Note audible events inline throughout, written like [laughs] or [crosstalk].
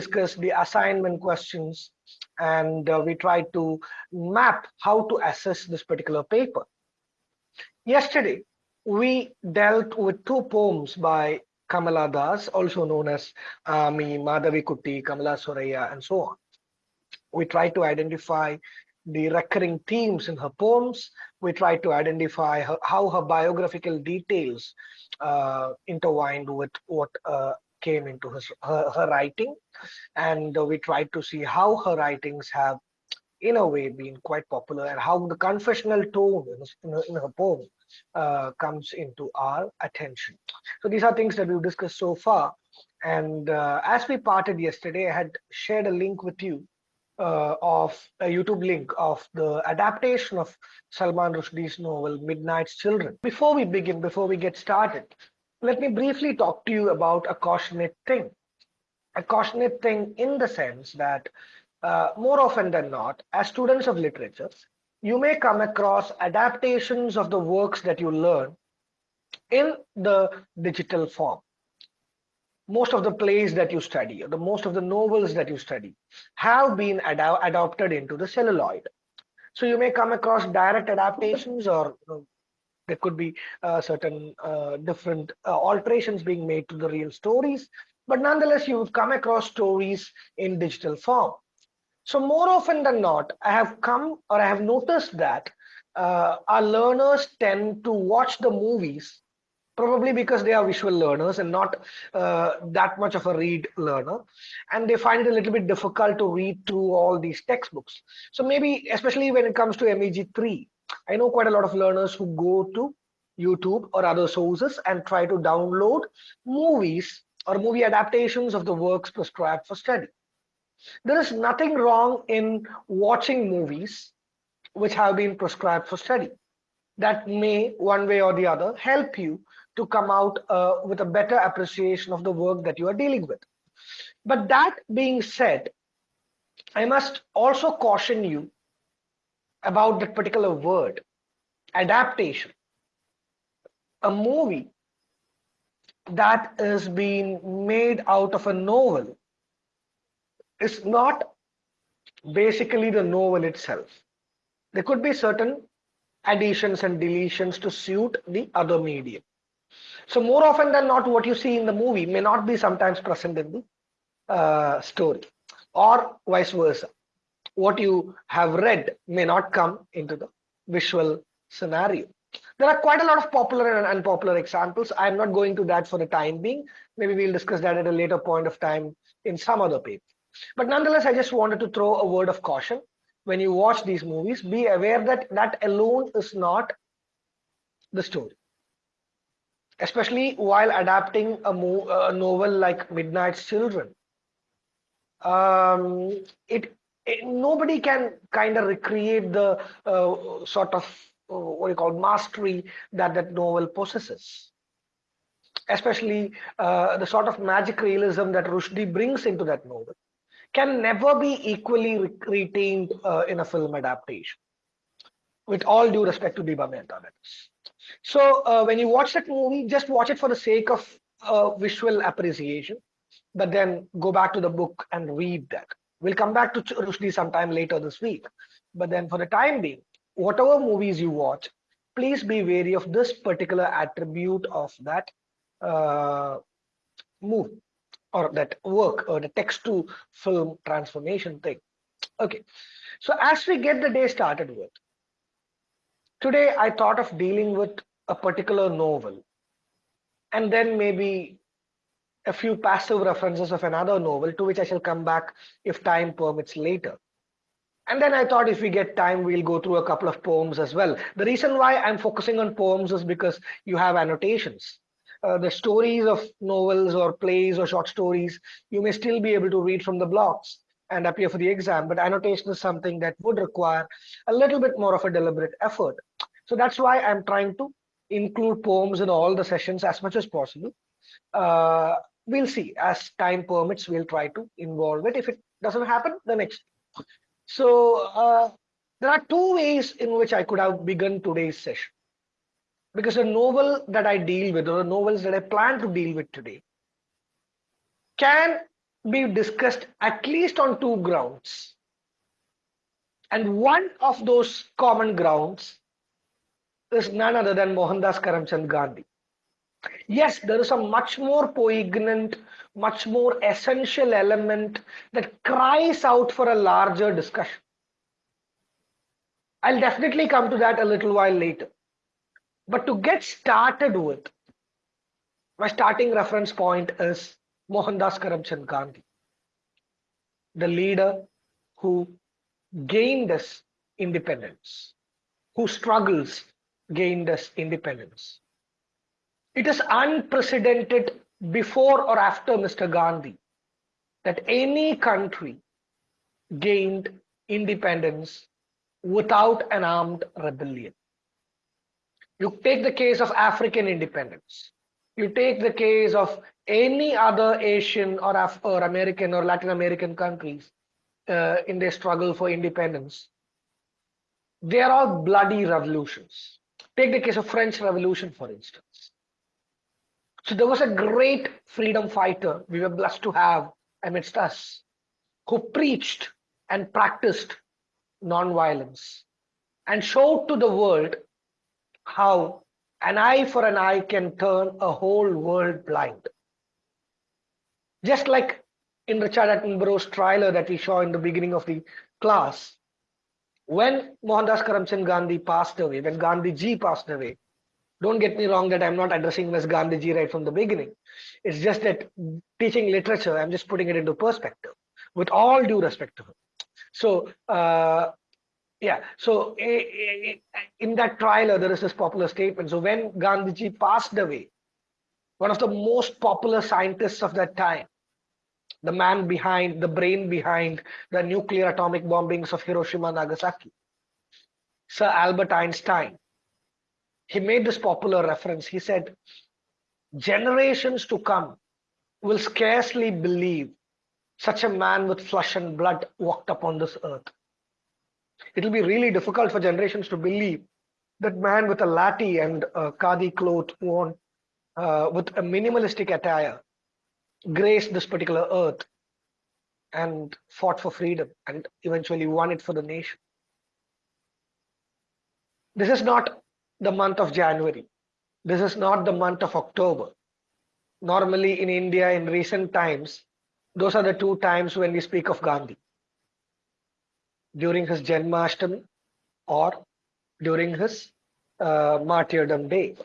discuss the assignment questions and uh, we try to map how to assess this particular paper. Yesterday, we dealt with two poems by Kamala Das, also known as Ami, Madhavi Kutti, Kamala Suraya, and so on. We tried to identify the recurring themes in her poems. We tried to identify her, how her biographical details uh, intertwined with what uh, came into his, her, her writing. And we tried to see how her writings have, in a way, been quite popular and how the confessional tone in, in, in her poem uh, comes into our attention. So these are things that we've discussed so far. And uh, as we parted yesterday, I had shared a link with you uh, of a YouTube link of the adaptation of Salman Rushdie's novel Midnight's Children. Before we begin, before we get started, let me briefly talk to you about a cautionate thing. A cautionate thing in the sense that uh, more often than not, as students of literature, you may come across adaptations of the works that you learn in the digital form most of the plays that you study, or the most of the novels that you study, have been ad adopted into the celluloid. So you may come across direct adaptations, or you know, there could be uh, certain uh, different uh, alterations being made to the real stories, but nonetheless, you would come across stories in digital form. So more often than not, I have come or I have noticed that uh, our learners tend to watch the movies probably because they are visual learners and not uh, that much of a read learner and they find it a little bit difficult to read through all these textbooks so maybe especially when it comes to meg3 i know quite a lot of learners who go to youtube or other sources and try to download movies or movie adaptations of the works prescribed for study there is nothing wrong in watching movies which have been prescribed for study that may one way or the other help you to come out uh, with a better appreciation of the work that you are dealing with. But that being said, I must also caution you about that particular word, adaptation. A movie that is being made out of a novel is not basically the novel itself. There could be certain additions and deletions to suit the other medium. So more often than not, what you see in the movie may not be sometimes present in the uh, story or vice versa. What you have read may not come into the visual scenario. There are quite a lot of popular and unpopular examples. I'm not going to that for the time being. Maybe we'll discuss that at a later point of time in some other paper. But nonetheless, I just wanted to throw a word of caution. When you watch these movies, be aware that that alone is not the story especially while adapting a, a novel like Midnight's Children. Um, it, it, nobody can kind of recreate the uh, sort of uh, what you call mastery that that novel possesses. Especially uh, the sort of magic realism that Rushdie brings into that novel can never be equally re retained uh, in a film adaptation. With all due respect to Deepa Mehta, that is. So uh, when you watch that movie, just watch it for the sake of uh, visual appreciation, but then go back to the book and read that. We'll come back to Rushdie sometime later this week. But then for the time being, whatever movies you watch, please be wary of this particular attribute of that uh, movie or that work or the text to film transformation thing. Okay, so as we get the day started with, Today, I thought of dealing with a particular novel and then maybe a few passive references of another novel to which I shall come back if time permits later. And then I thought if we get time, we'll go through a couple of poems as well. The reason why I'm focusing on poems is because you have annotations. Uh, the stories of novels or plays or short stories, you may still be able to read from the blocks and appear for the exam, but annotation is something that would require a little bit more of a deliberate effort. So that's why I'm trying to include poems in all the sessions as much as possible. Uh, we'll see as time permits, we'll try to involve it. If it doesn't happen, the next. So uh, there are two ways in which I could have begun today's session. Because the novel that I deal with, or the novels that I plan to deal with today, can be discussed at least on two grounds. And one of those common grounds is none other than Mohandas Karamchand Gandhi. Yes, there is a much more poignant, much more essential element that cries out for a larger discussion. I'll definitely come to that a little while later. But to get started with, my starting reference point is Mohandas Karamchand Gandhi, the leader who gained us independence, who struggles gained us independence. It is unprecedented before or after Mr. Gandhi that any country gained independence without an armed rebellion. You take the case of African independence. You take the case of any other Asian or, Af or American or Latin American countries uh, in their struggle for independence. They are all bloody revolutions. Take the case of French Revolution, for instance. So there was a great freedom fighter we were blessed to have amidst us who preached and practiced non-violence and showed to the world how an eye for an eye can turn a whole world blind. Just like in Richard Attenborough's trailer that we saw in the beginning of the class, when Mohandas Karamchand Gandhi passed away, when Gandhi ji passed away, don't get me wrong that I'm not addressing him as Gandhi ji right from the beginning. It's just that teaching literature, I'm just putting it into perspective with all due respect to him. So, uh, yeah, so eh, eh, eh, in that trailer, uh, there is this popular statement. So when Gandhiji passed away, one of the most popular scientists of that time, the man behind, the brain behind the nuclear atomic bombings of Hiroshima, Nagasaki, Sir Albert Einstein, he made this popular reference. He said, generations to come will scarcely believe such a man with flesh and blood walked upon this earth. It'll be really difficult for generations to believe that man with a lati and a cloth worn uh, with a minimalistic attire graced this particular earth and fought for freedom and eventually won it for the nation. This is not the month of January. This is not the month of October. Normally in India in recent times, those are the two times when we speak of Gandhi. During his Janmashtami or during his uh, martyrdom day.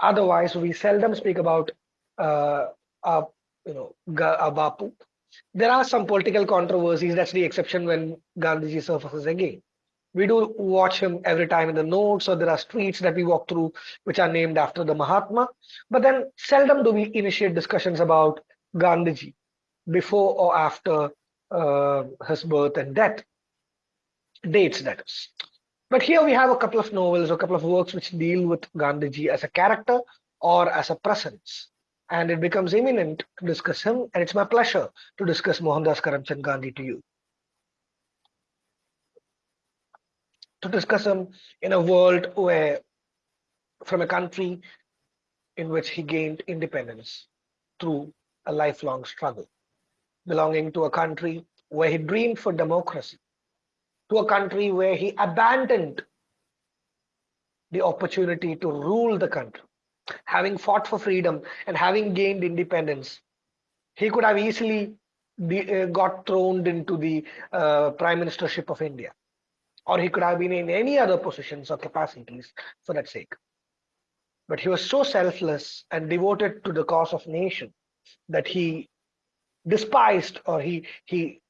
Otherwise, we seldom speak about uh, uh, you know, Bapu. There are some political controversies. That's the exception when Gandhiji surfaces again. We do watch him every time in the notes, or there are streets that we walk through which are named after the Mahatma. But then seldom do we initiate discussions about Gandhiji before or after uh, his birth and death dates that is. But here we have a couple of novels a couple of works which deal with gandhiji as a character or as a presence. And it becomes imminent to discuss him and it's my pleasure to discuss mohandas karamchand gandhi to you to discuss him in a world where from a country in which he gained independence through a lifelong struggle belonging to a country where he dreamed for democracy, to a country where he abandoned the opportunity to rule the country. Having fought for freedom and having gained independence, he could have easily be, uh, got thrown into the uh, prime ministership of India, or he could have been in any other positions or capacities for that sake. But he was so selfless and devoted to the cause of nation that he despised or he he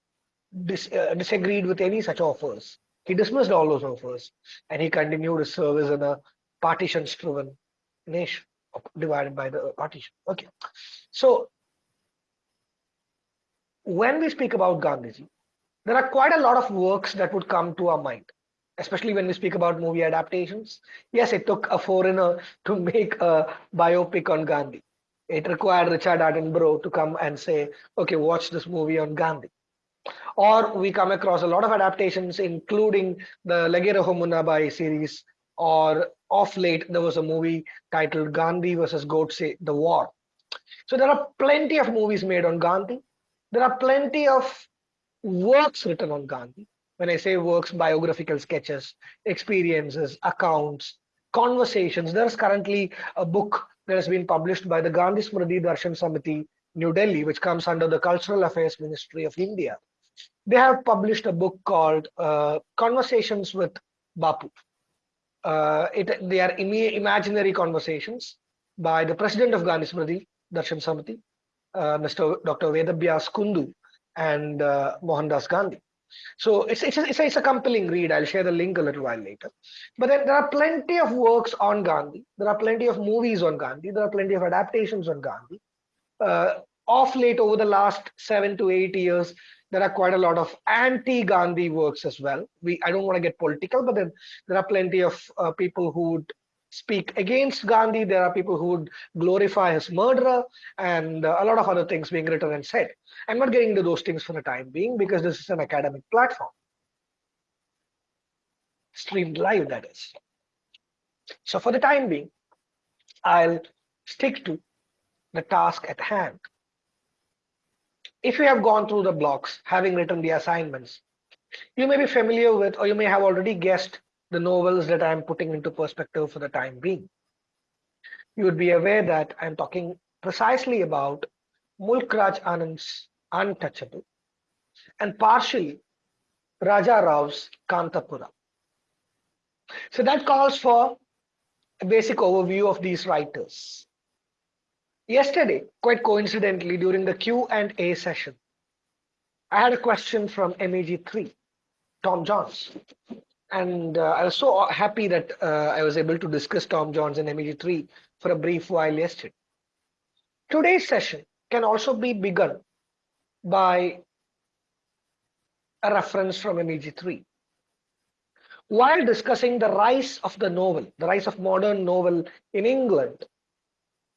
dis, uh, disagreed with any such offers. He dismissed all those offers and he continued his service in a partition-striven nation divided by the partition. Okay, so when we speak about Gandhiji, there are quite a lot of works that would come to our mind, especially when we speak about movie adaptations. Yes, it took a foreigner to make a biopic on Gandhi it required Richard Attenborough to come and say, okay, watch this movie on Gandhi. Or we come across a lot of adaptations, including the Lage Raho Munna Bhai series, or off late, there was a movie titled Gandhi versus Godse, The War. So there are plenty of movies made on Gandhi. There are plenty of works written on Gandhi. When I say works, biographical sketches, experiences, accounts, conversations. There is currently a book that has been published by the Gandhi Smriti Darshan Samiti, New Delhi, which comes under the Cultural Affairs Ministry of India. They have published a book called uh, Conversations with Bapu. Uh, it, they are Im imaginary conversations by the president of Gandhi Smriti Darshan Samiti, uh, Mr. Dr. Vedabhyas Kundu and uh, Mohandas Gandhi. So it's, it's, a, it's, a, it's a compelling read. I'll share the link a little while later. But then there are plenty of works on Gandhi. There are plenty of movies on Gandhi. There are plenty of adaptations on Gandhi. Uh, off late over the last seven to eight years, there are quite a lot of anti-Gandhi works as well. We I don't want to get political, but then there are plenty of uh, people who would speak against Gandhi. There are people who would glorify his murderer and uh, a lot of other things being written and said. I'm not getting into those things for the time being because this is an academic platform. Streamed live, that is. So for the time being, I'll stick to the task at hand. If you have gone through the blocks, having written the assignments, you may be familiar with, or you may have already guessed the novels that I'm putting into perspective for the time being. You would be aware that I'm talking precisely about Mulk Raj Anand's Untouchable and partially Raja Rao's Kanthapura. So that calls for a basic overview of these writers. Yesterday, quite coincidentally, during the Q&A session, I had a question from MEG3, Tom Jones and uh, I was so happy that uh, I was able to discuss Tom Jones and MEG3 for a brief while yesterday. Today's session can also be begun by a reference from MEG3. While discussing the rise of the novel, the rise of modern novel in England,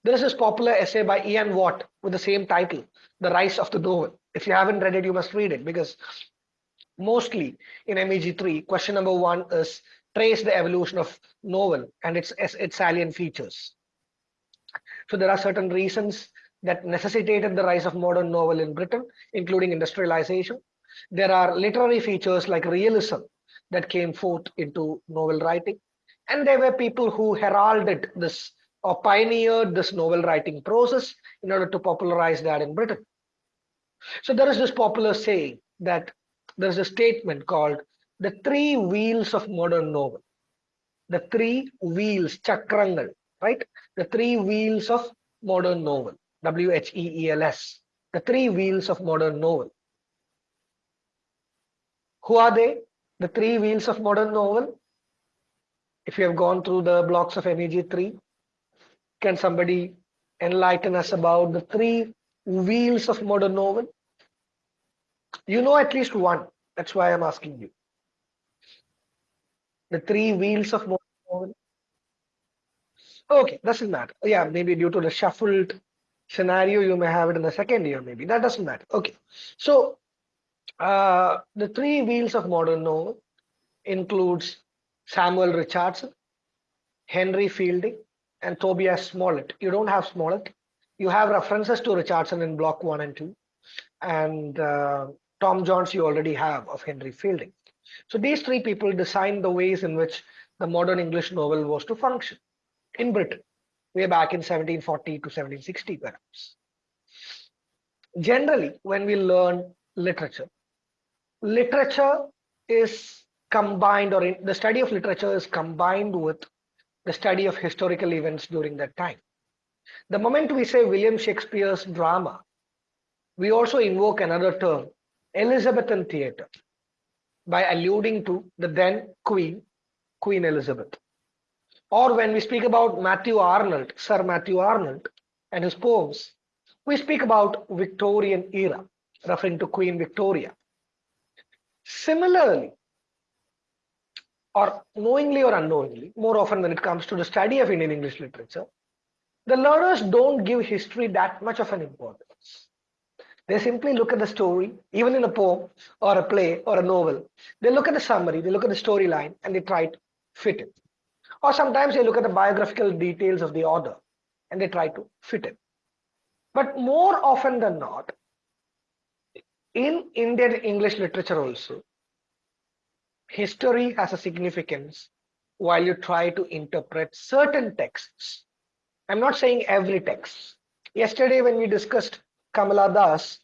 there is this popular essay by Ian Watt with the same title, The Rise of the Novel. If you haven't read it, you must read it because mostly in MEG3, question number one is trace the evolution of novel and its, its salient features. So there are certain reasons that necessitated the rise of modern novel in Britain, including industrialization. There are literary features like realism that came forth into novel writing. And there were people who heralded this or pioneered this novel writing process in order to popularize that in Britain. So there is this popular saying that there's a statement called the three wheels of modern novel. The three wheels, chakrangal, right? The three wheels of modern novel, W-H-E-E-L-S. The three wheels of modern novel. Who are they? The three wheels of modern novel. If you have gone through the blocks of MEG3, can somebody enlighten us about the three wheels of modern novel? You know at least one. That's why I'm asking you. The three wheels of motor. Okay, doesn't matter. Yeah, maybe due to the shuffled scenario, you may have it in the second year, maybe. That doesn't matter. Okay. So uh, the three wheels of modern novel includes Samuel Richardson, Henry Fielding, and Tobias Smollett. You don't have Smollett. You have references to Richardson in block one and two. And uh, Tom Jones you already have of Henry Fielding. So these three people designed the ways in which the modern English novel was to function in Britain, way back in 1740 to 1760 perhaps. Generally, when we learn literature, literature is combined or in, the study of literature is combined with the study of historical events during that time. The moment we say William Shakespeare's drama, we also invoke another term Elizabethan theatre by alluding to the then Queen, Queen Elizabeth. Or when we speak about Matthew Arnold, Sir Matthew Arnold and his poems, we speak about Victorian era, referring to Queen Victoria. Similarly, or knowingly or unknowingly, more often when it comes to the study of Indian English literature, the learners don't give history that much of an importance. They simply look at the story, even in a poem or a play or a novel. They look at the summary, they look at the storyline, and they try to fit it. Or sometimes they look at the biographical details of the author and they try to fit it. But more often than not, in Indian English literature also, history has a significance while you try to interpret certain texts. I'm not saying every text. Yesterday, when we discussed Kamala Das,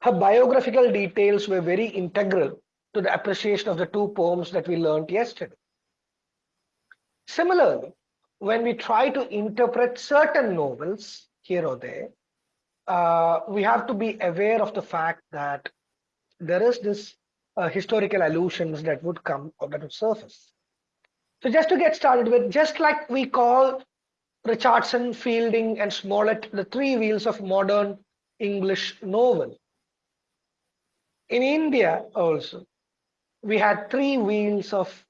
her biographical details were very integral to the appreciation of the two poems that we learned yesterday. Similarly, when we try to interpret certain novels here or there, uh, we have to be aware of the fact that there is this uh, historical allusions that would come or that would surface. So just to get started with, just like we call Richardson, Fielding, and Smollett the three wheels of modern English novel. In India also, we had three wheels of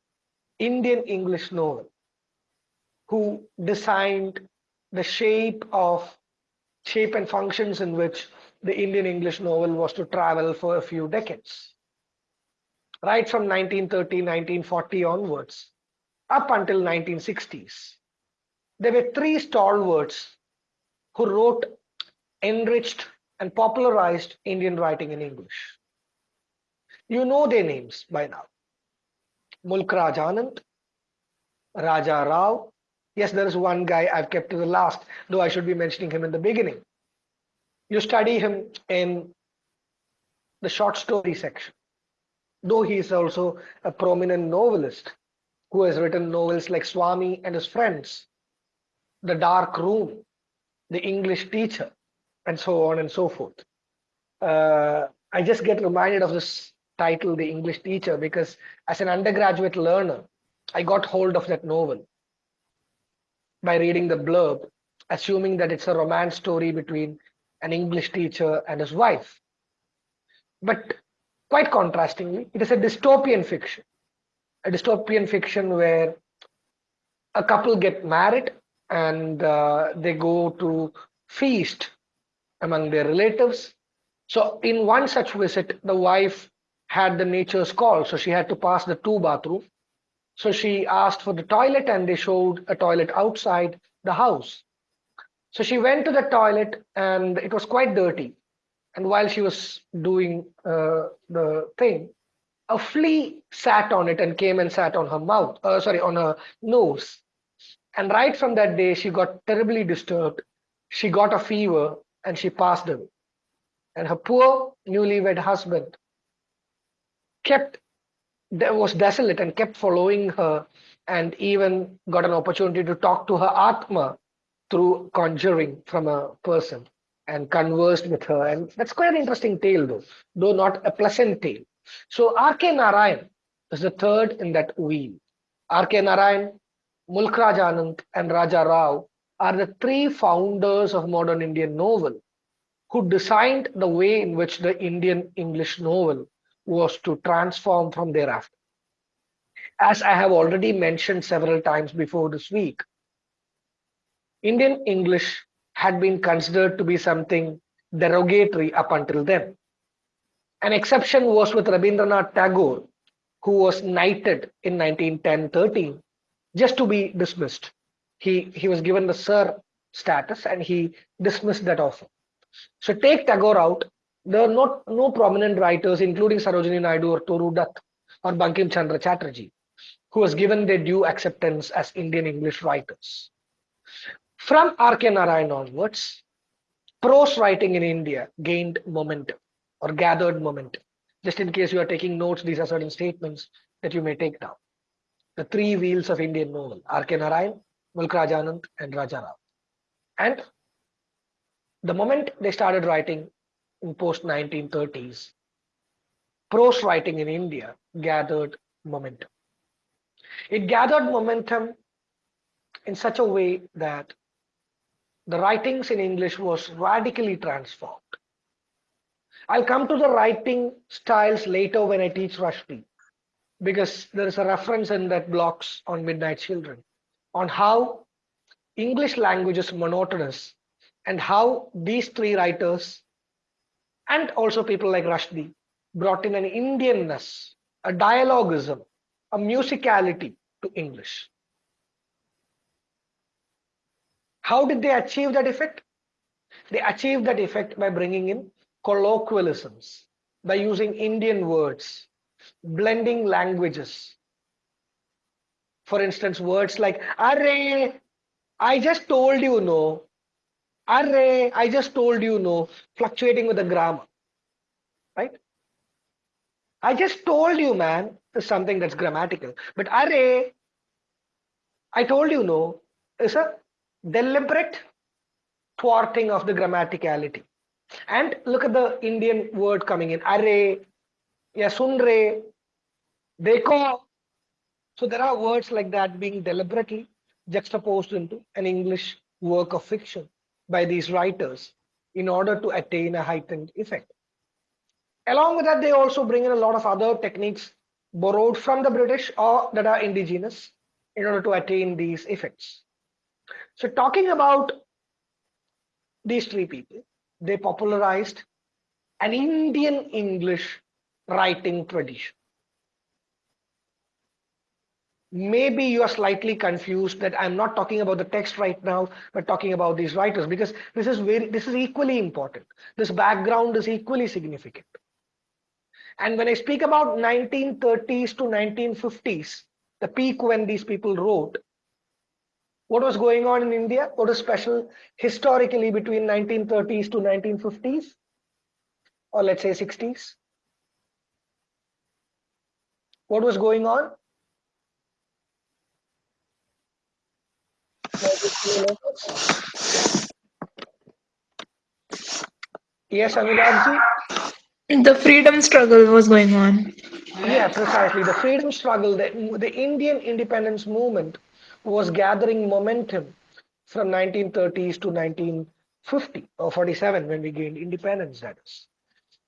Indian English novel who designed the shape of shape and functions in which the Indian English novel was to travel for a few decades. Right from 1930, 1940 onwards, up until 1960s. There were three stalwarts who wrote, enriched, and popularized Indian writing in English. You know their names by now. Mulk Raj Raja Rao. Yes, there is one guy I've kept to the last, though I should be mentioning him in the beginning. You study him in the short story section, though he is also a prominent novelist who has written novels like Swami and his friends, The Dark Room, The English Teacher, and so on and so forth. Uh, I just get reminded of this title, The English Teacher, because as an undergraduate learner, I got hold of that novel by reading the blurb, assuming that it's a romance story between an English teacher and his wife. But quite contrastingly, it is a dystopian fiction, a dystopian fiction where a couple get married and uh, they go to feast among their relatives. So in one such visit, the wife had the nature's call, so she had to pass the two bathroom. So she asked for the toilet and they showed a toilet outside the house. So she went to the toilet and it was quite dirty. And while she was doing uh, the thing, a flea sat on it and came and sat on her mouth, uh, sorry, on her nose. And right from that day, she got terribly disturbed. She got a fever and she passed away. And her poor newlywed husband kept was desolate and kept following her and even got an opportunity to talk to her Atma through conjuring from a person and conversed with her. And that's quite an interesting tale, though, though not a pleasant tale. So R.K. Narayan is the third in that wheel. R.K. Narayan, Mulk Raj Anand, and Raja Rao are the three founders of modern Indian novel who designed the way in which the Indian English novel was to transform from thereafter. As I have already mentioned several times before this week, Indian English had been considered to be something derogatory up until then. An exception was with Rabindranath Tagore, who was knighted in 1910-13 just to be dismissed. He, he was given the Sir status and he dismissed that offer. So take Tagore out, there are not no prominent writers, including Sarojini Naidu or Toru Dutt or Bankim Chandra Chatterjee, who was given their due acceptance as Indian English writers. From R.K. Narayan onwards, prose writing in India gained momentum or gathered momentum. Just in case you are taking notes, these are certain statements that you may take down. The three wheels of Indian novel, R.K. Narayan, Mulk Raj Anand, and Raja Rao. And the moment they started writing in post 1930s, prose writing in India gathered momentum. It gathered momentum in such a way that the writings in English was radically transformed. I'll come to the writing styles later when I teach Rushdie, because there is a reference in that blocks on Midnight Children on how English language is monotonous and how these three writers and also people like Rushdie brought in an Indianness, a dialogism, a musicality to English. How did they achieve that effect? They achieved that effect by bringing in colloquialisms, by using Indian words, blending languages. For instance, words like Array, I just told you no. Array, I just told you no, fluctuating with the grammar. Right? I just told you, man, is something that's grammatical. But array, I told you no, is a deliberate thwarting of the grammaticality. And look at the Indian word coming in, array, yasunre, deko. So there are words like that being deliberately juxtaposed into an English work of fiction by these writers in order to attain a heightened effect. Along with that, they also bring in a lot of other techniques borrowed from the British or that are indigenous in order to attain these effects. So talking about these three people, they popularized an Indian English writing tradition. Maybe you are slightly confused that I'm not talking about the text right now, but talking about these writers because this is very this is equally important. This background is equally significant. And when I speak about 1930s to 1950s, the peak when these people wrote, what was going on in India? What is special historically between 1930s to 1950s? Or let's say 60s? What was going on? Yes, Anuragji? The freedom struggle was going on. Yeah, precisely. The freedom struggle, the, the Indian independence movement was gathering momentum from 1930s to 1950 or 47 when we gained independence, that is.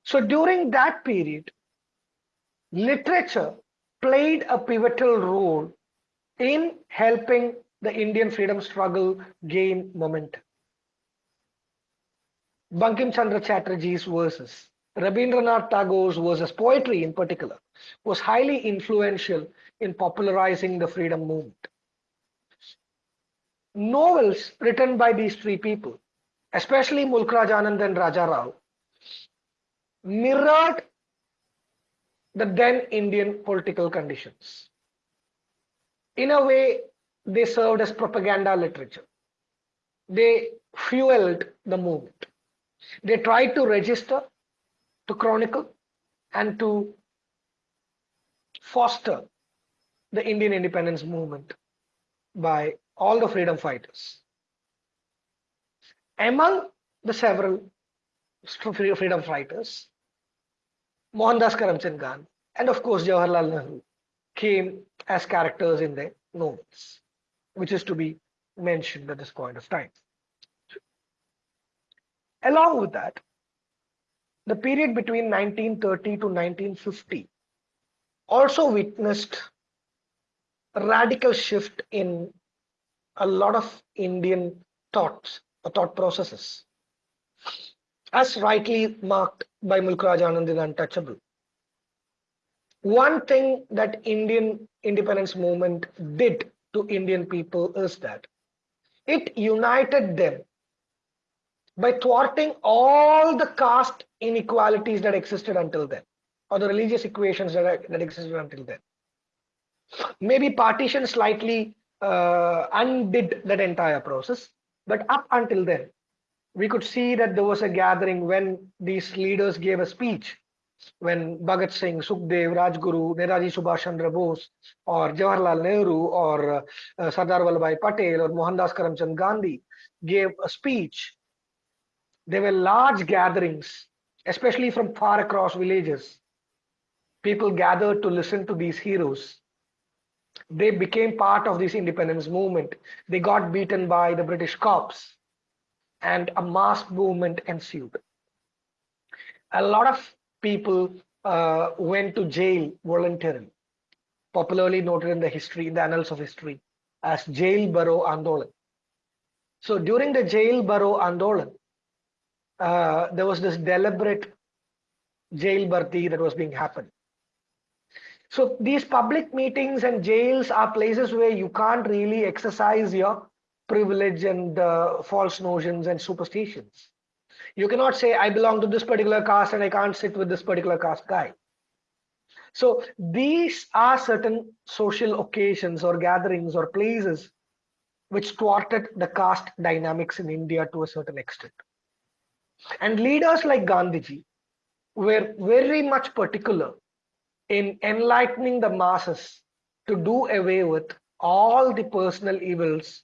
So during that period, literature played a pivotal role in helping the Indian freedom struggle gain momentum. Bankim Chandra Chatterjee's verses Rabindranath Tagore's verses, poetry in particular, was highly influential in popularizing the freedom movement. Novels written by these three people, especially Mulk Raj Anand and Raja Rao, mirrored the then Indian political conditions. In a way, they served as propaganda literature. They fueled the movement. They tried to register to chronicle and to foster the Indian independence movement by all the freedom fighters. Among the several freedom fighters, Mohandas Karamchand Gandhi and of course Jawaharlal Nehru came as characters in their novels, which is to be mentioned at this point of time. Along with that, the period between 1930 to 1950 also witnessed a radical shift in a lot of Indian thoughts, or thought processes, as rightly marked by Mulk Raj Anand in Untouchable. One thing that Indian independence movement did to Indian people is that it united them by thwarting all the caste inequalities that existed until then, or the religious equations that, that existed until then. Maybe partition slightly uh, undid that entire process, but up until then, we could see that there was a gathering when these leaders gave a speech when Bhagat Singh, Sukhdev, Rajguru, Netaji Subhash Chandra Bose, or Jawaharlal Nehru, or uh, Sardar Vallabhbhai Patel, or Mohandas Karamchand Gandhi gave a speech there were large gatherings, especially from far across villages. People gathered to listen to these heroes. They became part of this independence movement. They got beaten by the British cops and a mass movement ensued. A lot of people uh, went to jail voluntarily, popularly noted in the history, in the annals of history, as Jail Bharo Andolan. So during the Jail Bharo Andolan, uh, there was this deliberate jail bharti that was being happened. So these public meetings and jails are places where you can't really exercise your privilege and uh, false notions and superstitions. You cannot say, I belong to this particular caste and I can't sit with this particular caste guy. So these are certain social occasions or gatherings or places which thwarted the caste dynamics in India to a certain extent. And leaders like Gandhiji were very much particular in enlightening the masses to do away with all the personal evils,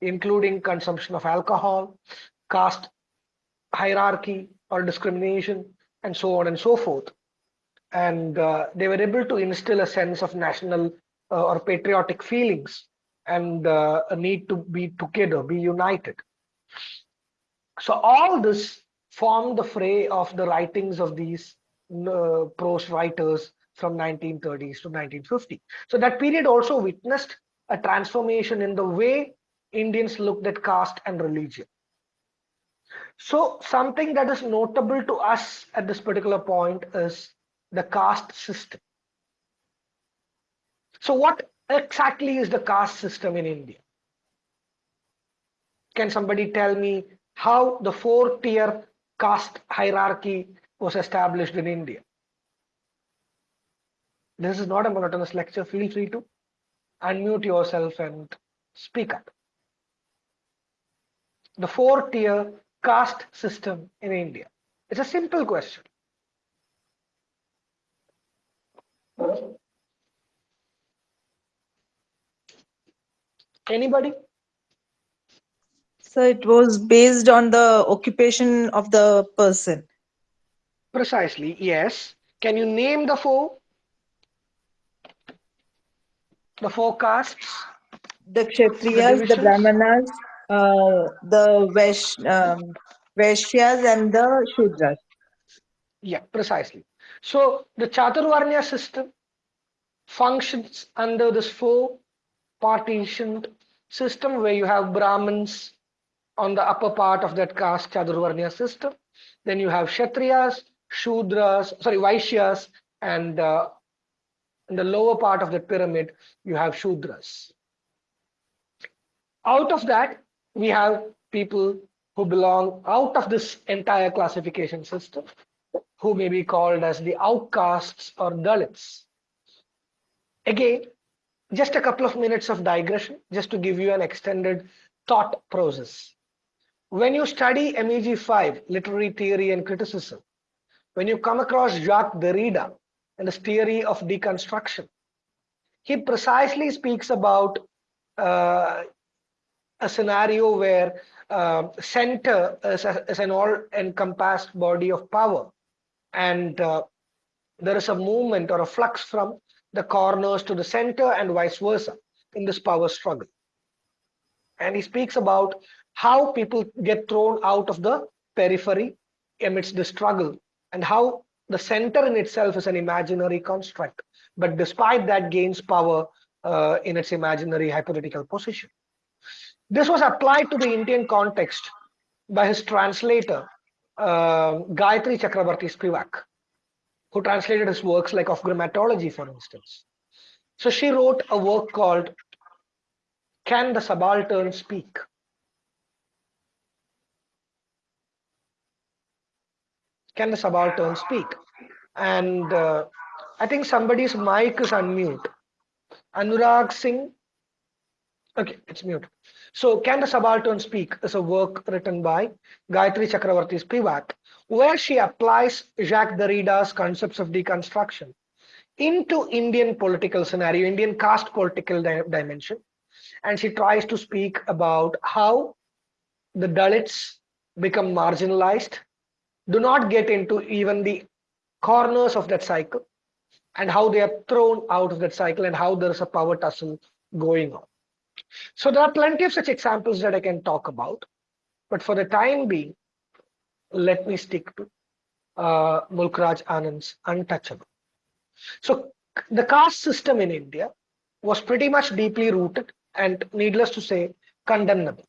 including consumption of alcohol, caste hierarchy or discrimination, and so on and so forth. And uh, they were able to instill a sense of national uh, or patriotic feelings and uh, a need to be together, be united. So all this formed the fray of the writings of these uh, prose writers from 1930s to 1950. So that period also witnessed a transformation in the way Indians looked at caste and religion. So something that is notable to us at this particular point is the caste system. So what exactly is the caste system in India? Can somebody tell me how the four tier caste hierarchy was established in India? This is not a monotonous lecture. Feel free to unmute yourself and speak up. The four tier caste system in India. It's a simple question. Anybody? So it was based on the occupation of the person. Precisely, yes. Can you name the four? The four castes? The Kshatriyas, the? Brahmanas, uh, the Vash, um, Vaishyas and the Shudras. Yeah, precisely. So the Chaturvarnya system functions under this four partitioned system where you have Brahmins on the upper part of that caste Chaturvarnya system. Then you have Kshatriyas, Shudras, sorry, Vaishyas, and uh, in the lower part of the pyramid, you have Shudras. Out of that, we have people who belong out of this entire classification system, who may be called as the outcasts or Dalits. Again, just a couple of minutes of digression, just to give you an extended thought process. When you study MEG 5, literary theory and criticism, when you come across Jacques Derrida and his theory of deconstruction, he precisely speaks about uh, a scenario where uh, center is, a, is an all-encompassed body of power and uh, there is a movement or a flux from the corners to the center and vice versa in this power struggle. And he speaks about how people get thrown out of the periphery amidst the struggle and how the center in itself is an imaginary construct, but despite that gains power uh, in its imaginary hypothetical position. This was applied to the Indian context by his translator, uh, Gayatri Chakrabarti Spivak, who translated his works like of grammatology, for instance. So she wrote a work called Can the Subaltern Speak? Can the Subaltern Speak? And uh, I think somebody's mic is unmute. Anurag Singh. Okay, it's mute. So Can the Subaltern Speak is a work written by Gayatri Chakravarti Spivak, where she applies Jacques Derrida's concepts of deconstruction into Indian political scenario, Indian caste political di dimension. And she tries to speak about how the Dalits become marginalized, do not get into even the corners of that cycle, and how they are thrown out of that cycle and how there is a power tussle going on. So there are plenty of such examples that I can talk about, but for the time being, let me stick to uh, Mulkraj Anand's untouchable. So the caste system in India was pretty much deeply rooted and needless to say, condemnable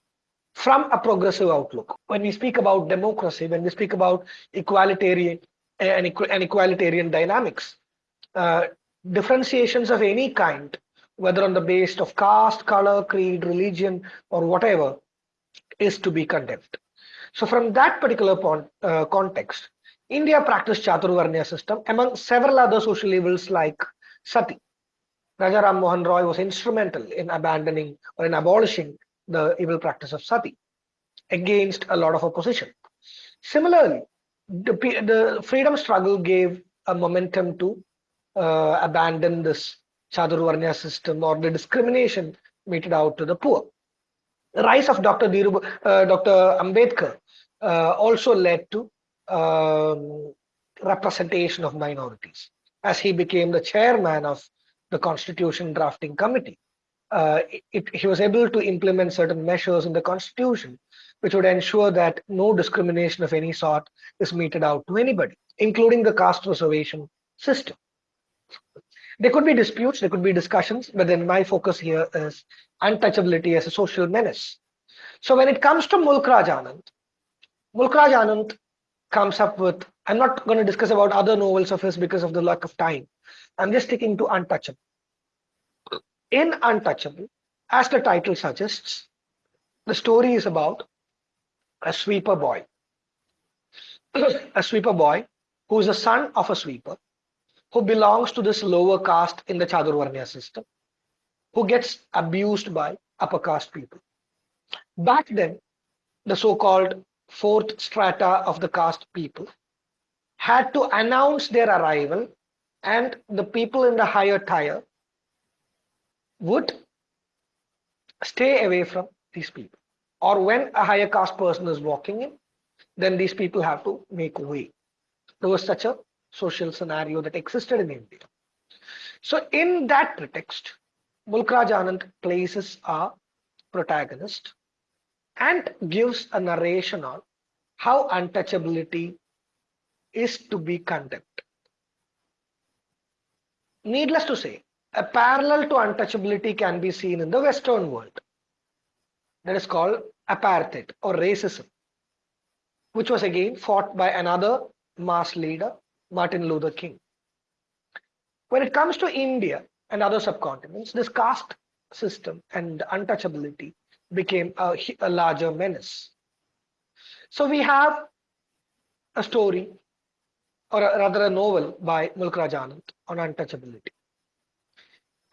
from a progressive outlook. When we speak about democracy, when we speak about equalitarian and, equalitarian dynamics, uh, differentiations of any kind whether on the basis of caste, color, creed, religion, or whatever, is to be condemned. So from that particular point, uh, context, India practiced Chaturvarnya system among several other social evils like sati. Raja Ram Mohan Roy was instrumental in abandoning or in abolishing the evil practice of sati against a lot of opposition. Similarly, the, the freedom struggle gave a momentum to uh, abandon this Chaturvarnya system or the discrimination meted out to the poor. The rise of Dr. Dhirub, uh, Dr. Ambedkar uh, also led to um, representation of minorities as he became the chairman of the constitution drafting committee. Uh, it, he was able to implement certain measures in the constitution which would ensure that no discrimination of any sort is meted out to anybody, including the caste reservation system. There could be disputes, there could be discussions, but then my focus here is untouchability as a social menace. So when it comes to Mulk Raj Anand, Mulk Raj Anand comes up with, I'm not going to discuss about other novels of his because of the lack of time. I'm just sticking to Untouchable. In Untouchable, as the title suggests, the story is about a sweeper boy. [clears throat] a sweeper boy who is the son of a sweeper who belongs to this lower caste in the Chaturvarnya system, who gets abused by upper caste people. Back then, the so-called fourth strata of the caste people had to announce their arrival and the people in the higher tier would stay away from these people. Or when a higher caste person is walking in, then these people have to make way. There was such a social scenario that existed in India. So in that pretext, Mulk Raj Anand places a protagonist and gives a narration on how untouchability is to be condemned. Needless to say, a parallel to untouchability can be seen in the Western world. That is called apartheid or racism, which was again fought by another mass leader, Martin Luther King. When it comes to India and other subcontinents, this caste system and untouchability became a, a larger menace. So we have a story, or a, rather a novel by Mulk Raj Anand on untouchability.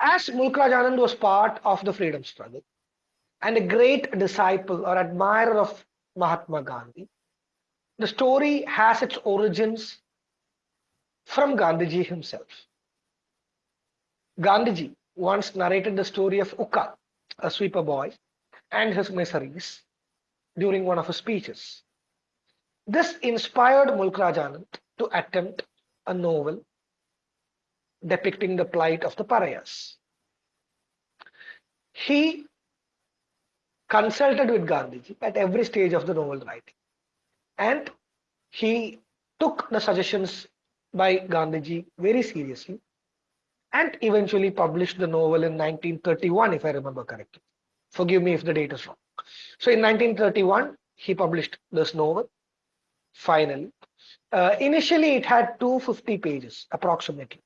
As Mulk Raj Anand was part of the freedom struggle and a great disciple or admirer of Mahatma Gandhi, the story has its origins from Gandhiji himself. Gandhiji once narrated the story of Ukka, a sweeper boy, and his miseries during one of his speeches. This inspired Mulk Raj Anand to attempt a novel depicting the plight of the pariahs. He consulted with Gandhiji at every stage of the novel writing and he took the suggestions by Gandhiji very seriously and eventually published the novel in 1931 if I remember correctly. Forgive me if the date is wrong. So in 1931 he published this novel finally. Uh, initially it had 250 pages approximately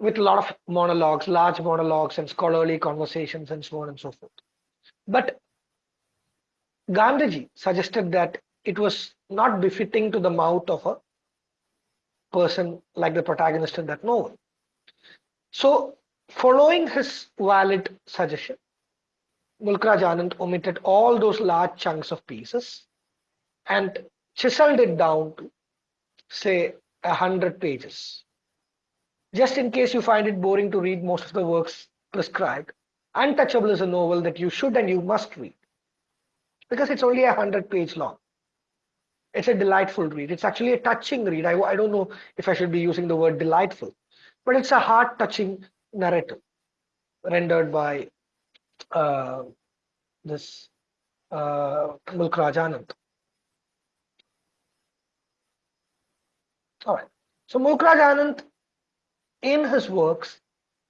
with a lot of monologues, large monologues and scholarly conversations and so on and so forth. But Gandhiji suggested that it was not befitting to the mouth of a person like the protagonist in that novel. So, following his valid suggestion, Mulk Raj Anand omitted all those large chunks of pieces and chiseled it down to, say, a hundred pages. Just in case you find it boring to read most of the works prescribed, Untouchable is a novel that you should and you must read because it's only a hundred page long it's a delightful read. It's actually a touching read. I, I don't know if I should be using the word delightful, but it's a heart touching narrative rendered by uh, this uh, Mulk Raj Anand. All right. So Mulk Raj Anand, in his works,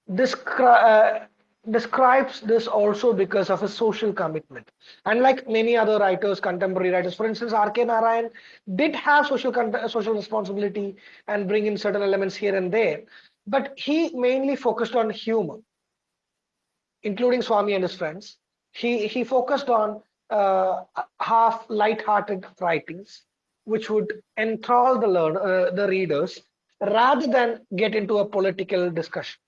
descri uh, describes this also because of his social commitment. And like many other writers, contemporary writers, for instance, R.K. Narayan did have social social responsibility and bring in certain elements here and there, but he mainly focused on humor, including Swami and his friends. He he focused on uh, half light-hearted writings, which would enthrall the uh, the readers rather than get into a political discussion.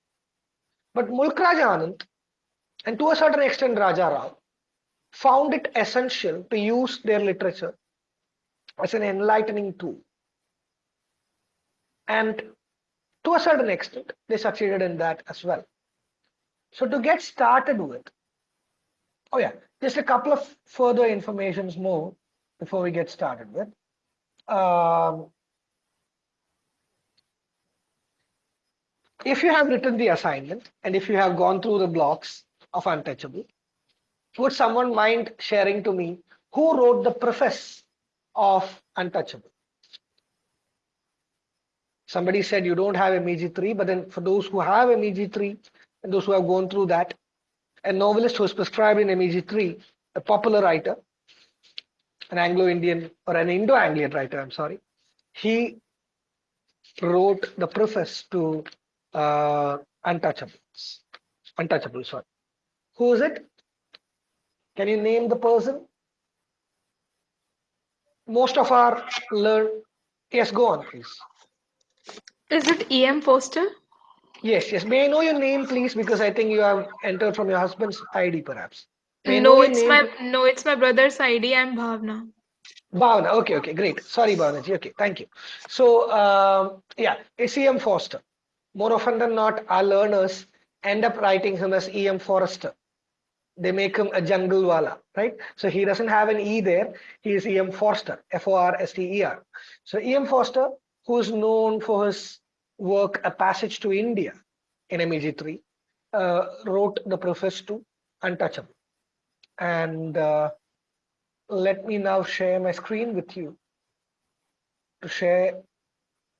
But Mulk Raja Anand, and to a certain extent Raja Rao, found it essential to use their literature as an enlightening tool. And to a certain extent, they succeeded in that as well. So to get started with, oh yeah, just a couple of further informations more before we get started with. Um, if you have written the assignment and if you have gone through the blocks of Untouchable, would someone mind sharing to me who wrote the preface of Untouchable? Somebody said you don't have MEG3, but then for those who have MEG3 and those who have gone through that, a novelist who is prescribed in MEG3, a popular writer, an Anglo-Indian or an Indo-Anglian writer, I'm sorry, he wrote the preface to uh, Untouchables. Untouchable, sorry. Who is it? Can you name the person? Most of our learn. Yes, go on, please. Is it E.M. Forster? Yes, yes. May I know your name, please? Because I think you have entered from your husband's ID, perhaps. May know No, it's name, my no, it's my brother's ID. I'm Bhavna. Bhavna. Okay, okay, great. Sorry, Bhavna. Okay, thank you. So, um, yeah, E.M. Forster. More often than not, our learners end up writing him as E.M. Forrester. They make him a jungle wala, right? So he doesn't have an E there. He is E.M. Forster, F-O-R-S-T-E-R. So E.M. Forster, who is known for his work A Passage to India in MEG3, uh, wrote the preface to Untouchable. And uh, let me now share my screen with you to share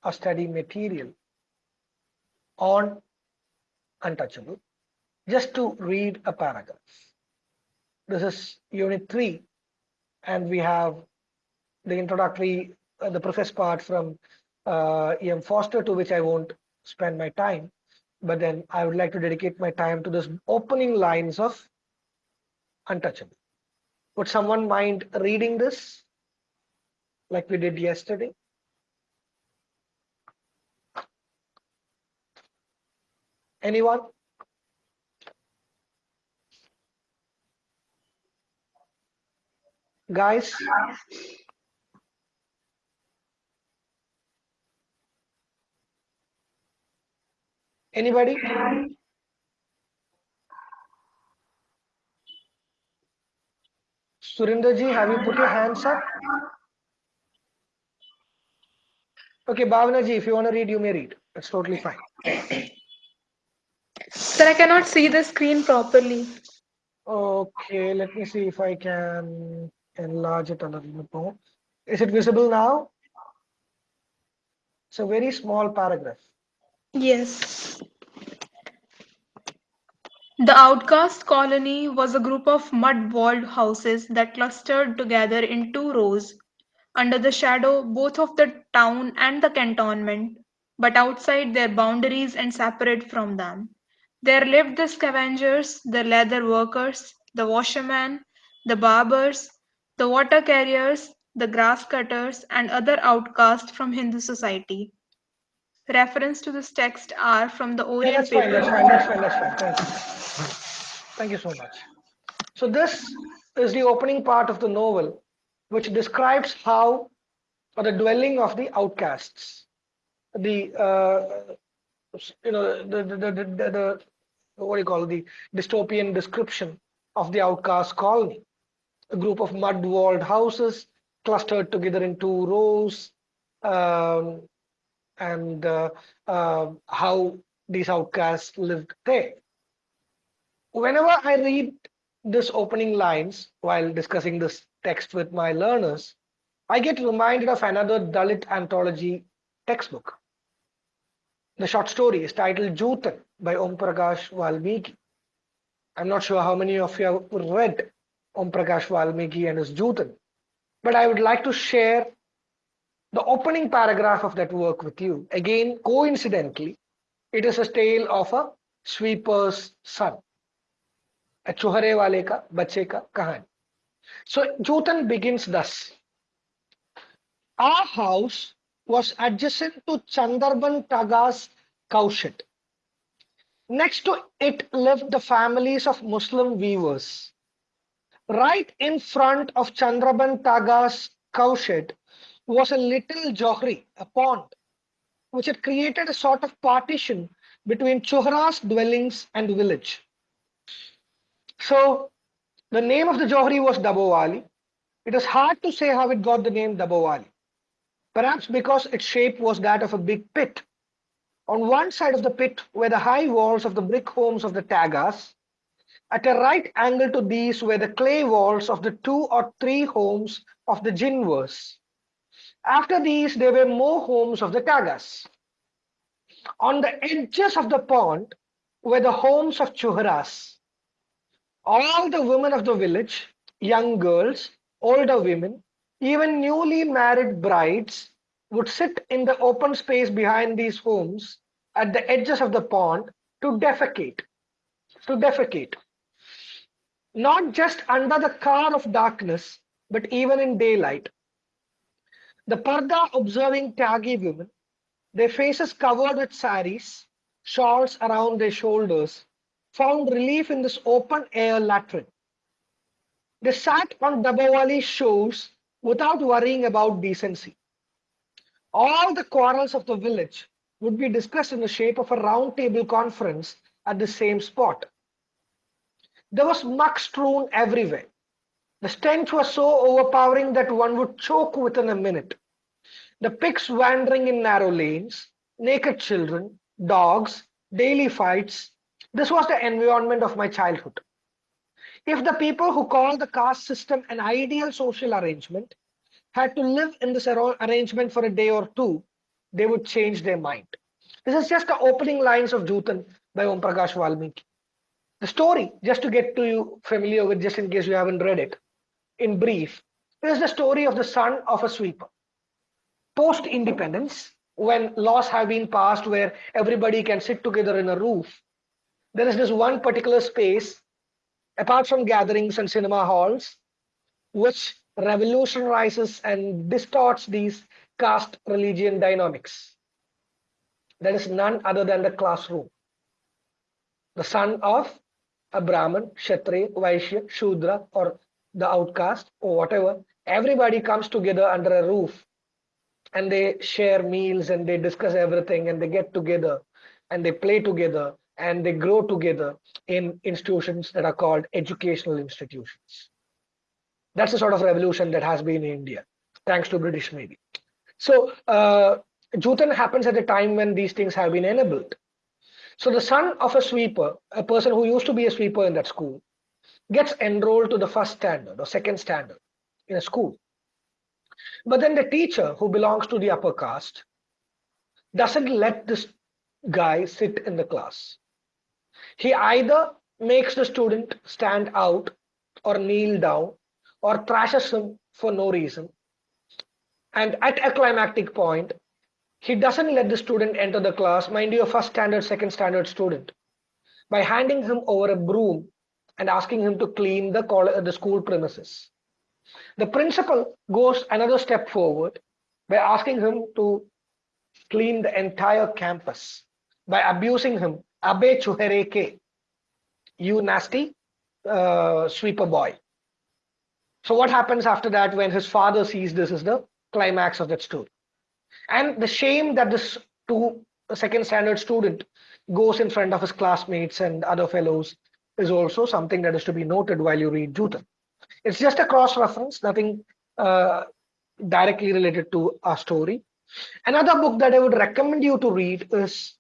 a study material on Untouchable, just to read a paragraph. This is unit three, and we have the introductory, uh, the preface part from uh, E.M. Forster, to which I won't spend my time, but then I would like to dedicate my time to this opening lines of Untouchable. Would someone mind reading this like we did yesterday? Anyone? Guys? Anybody? Surinder ji, have you put your hands up? Okay, Bhavana ji, if you want to read, you may read. It's totally fine. [clears throat] Sir, I cannot see the screen properly. Okay, let me see if I can enlarge it a little bit more. Is it visible now? It's a very small paragraph. Yes. The outcast colony was a group of mud walled houses that clustered together in two rows, under the shadow both of the town and the cantonment, but outside their boundaries and separate from them. There lived the scavengers, the leather workers, the washermen, the barbers, the water carriers, the grass cutters, and other outcasts from Hindu society. Reference to this text are from the Yeah, Orient that's fine, that's paper. fine, that's fine, that's fine. Thank you. Thank you so much. So this is the opening part of the novel, which describes how or the dwelling of the outcasts, the uh, you know the, the, the, the what do you call the dystopian description of the outcast colony, a group of mud-walled houses clustered together in two rows, um, and uh, uh, how these outcasts lived there. Whenever I read this opening lines while discussing this text with my learners, I get reminded of another Dalit anthology textbook. The short story is titled Joothan by Om Prakash Valmiki. I'm not sure how many of you have read Om Prakash Valmiki and his Joothan, but I would like to share the opening paragraph of that work with you. Again, coincidentally, it is a tale of a sweeper's son. A chuhare wale ka, bache ka kahani. So Joothan begins thus. Our house was adjacent to Chandrabhan Taga's cowshed. Next to it lived the families of Muslim weavers. Right in front of Chandrabhan Taga's cowshed was a little johri, a pond, which had created a sort of partition between Chohra's dwellings and village. So the name of the johri was Dabowali. It is hard to say how it got the name Dabowali. Perhaps because its shape was that of a big pit. On one side of the pit were the high walls of the brick homes of the Tagas. At a right angle to these were the clay walls of the two or three homes of the Jinvers. After these, there were more homes of the Tagas. On the edges of the pond were the homes of Chuharas. All the women of the village, young girls, older women, even newly married brides would sit in the open space behind these homes at the edges of the pond to defecate. To defecate. Not just under the car of darkness, but even in daylight. The Parda observing Tyagi women, their faces covered with saris, shawls around their shoulders, found relief in this open air latrine. They sat on Dabawali shores without worrying about decency. All the quarrels of the village would be discussed in the shape of a round table conference at the same spot. There was muck strewn everywhere. The stench was so overpowering that one would choke within a minute. The pigs wandering in narrow lanes, naked children, dogs, daily fights. This was the environment of my childhood. If the people who call the caste system an ideal social arrangement had to live in this arrangement for a day or two, they would change their mind. This is just the opening lines of Joothan by Om Prakash Valmiki. The story, just to get to you familiar with, just in case you haven't read it, in brief, is the story of the son of a sweeper. Post independence, when laws have been passed where everybody can sit together in a roof, there is this one particular space, apart from gatherings and cinema halls, which revolutionizes and distorts these caste religion dynamics. That is none other than the classroom. The son of a Brahmin, Kshatriya, Vaishya, Shudra, or the outcast or whatever everybody comes together under a roof and they share meals and they discuss everything and they get together and they play together and they grow together in institutions that are called educational institutions that's the sort of revolution that has been in india thanks to british navy so uh, Joothan happens at a time when these things have been enabled so the son of a sweeper a person who used to be a sweeper in that school gets enrolled to the first standard or second standard in a school. But then the teacher who belongs to the upper caste doesn't let this guy sit in the class. He either makes the student stand out or kneel down or thrashes him for no reason. And at a climactic point, he doesn't let the student enter the class, mind you, a first standard, second standard student, by handing him over a broom and asking him to clean the, the school premises. The principal goes another step forward by asking him to clean the entire campus by abusing him. Abe chuhereke, you nasty uh, sweeper boy. So what happens after that when his father sees this is the climax of that story. And the shame that this two second standard student goes in front of his classmates and other fellows is also something that is to be noted while you read Joothan. It's just a cross reference, nothing uh, directly related to our story. Another book that I would recommend you to read is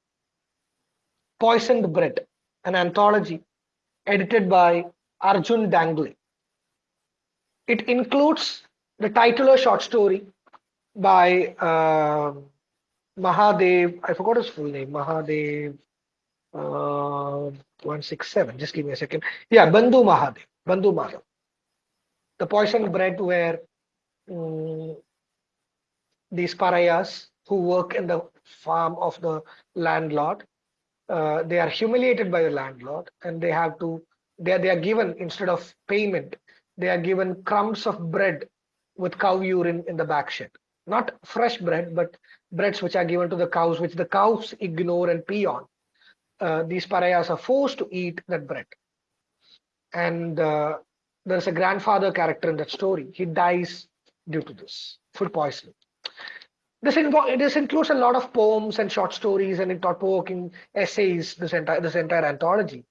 Poisoned Bread, an anthology edited by Arjun Dangle. It includes the titular short story by uh, Mahadev, I forgot his full name, Mahadev, uh, 167. Just give me a second. Yeah, Bandhu Mahadev. Bandhu Mahadev. The poisoned bread where um, these pariahs who work in the farm of the landlord, uh, they are humiliated by the landlord and they have to, they are, they are given instead of payment, they are given crumbs of bread with cow urine in the back shed. Not fresh bread, but breads which are given to the cows, which the cows ignore and pee on. Uh, these pariahs are forced to eat that bread. And uh, there's a grandfather character in that story. He dies due to this food poisoning. This, invo- this includes a lot of poems and short stories and thought-provoking essays. This entire this entire anthology.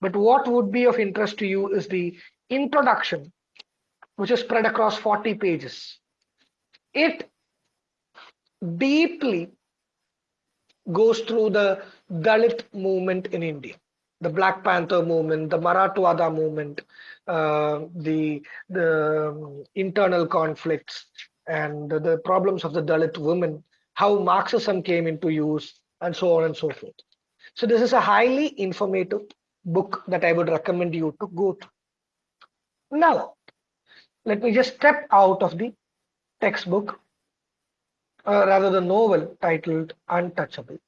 But what would be of interest to you is the introduction, which is spread across 40 pages. It deeply goes through the Dalit movement in India, the Black Panther movement, the Marathwada movement, uh, the the um, internal conflicts and the problems of the Dalit women, how Marxism came into use, and so on and so forth. So this is a highly informative book that I would recommend you to go to. Now, let me just step out of the textbook, uh, rather the novel titled Untouchable.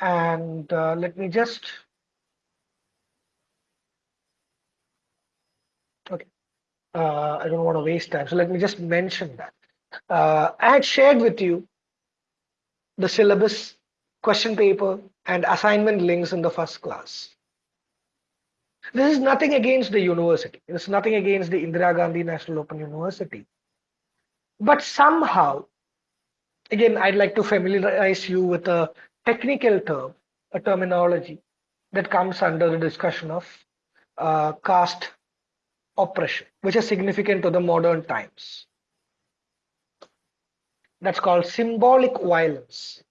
And uh, let me just, okay, uh, I don't want to waste time. So let me just mention that. Uh, I had shared with you the syllabus, question paper, and assignment links in the first class. This is nothing against the university. It's nothing against the Indira Gandhi National Open University. But somehow, again, I'd like to familiarize you with a technical term, a terminology that comes under the discussion of uh, caste oppression, which is significant to the modern times. That's called symbolic violence.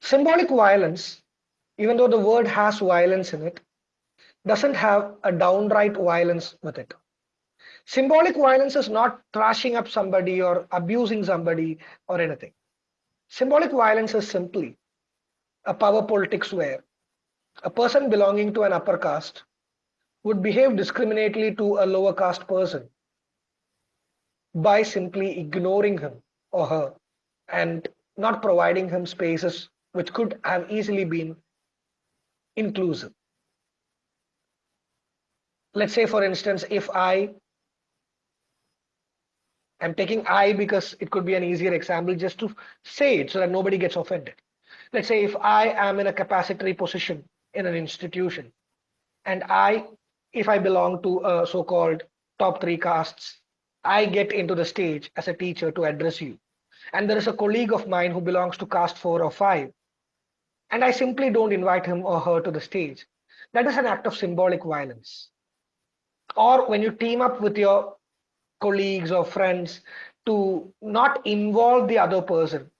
Symbolic violence, even though the word has violence in it, doesn't have a downright violence with it. Symbolic violence is not thrashing up somebody or abusing somebody or anything. Symbolic violence is simply a power politics where a person belonging to an upper caste would behave discriminately to a lower caste person by simply ignoring him or her and not providing him spaces which could have easily been inclusive. Let's say for instance if i i'm taking i because it could be an easier example just to say it so that nobody gets offended. Let's say if i am in a capacitory position in an institution and i if i belong to a so-called top three castes i get into the stage as a teacher to address you. And there is a colleague of mine who belongs to caste four or five. And i simply don't invite him or her to the stage. That is an act of symbolic violence. Or when you team up with your colleagues or friends to not involve the other person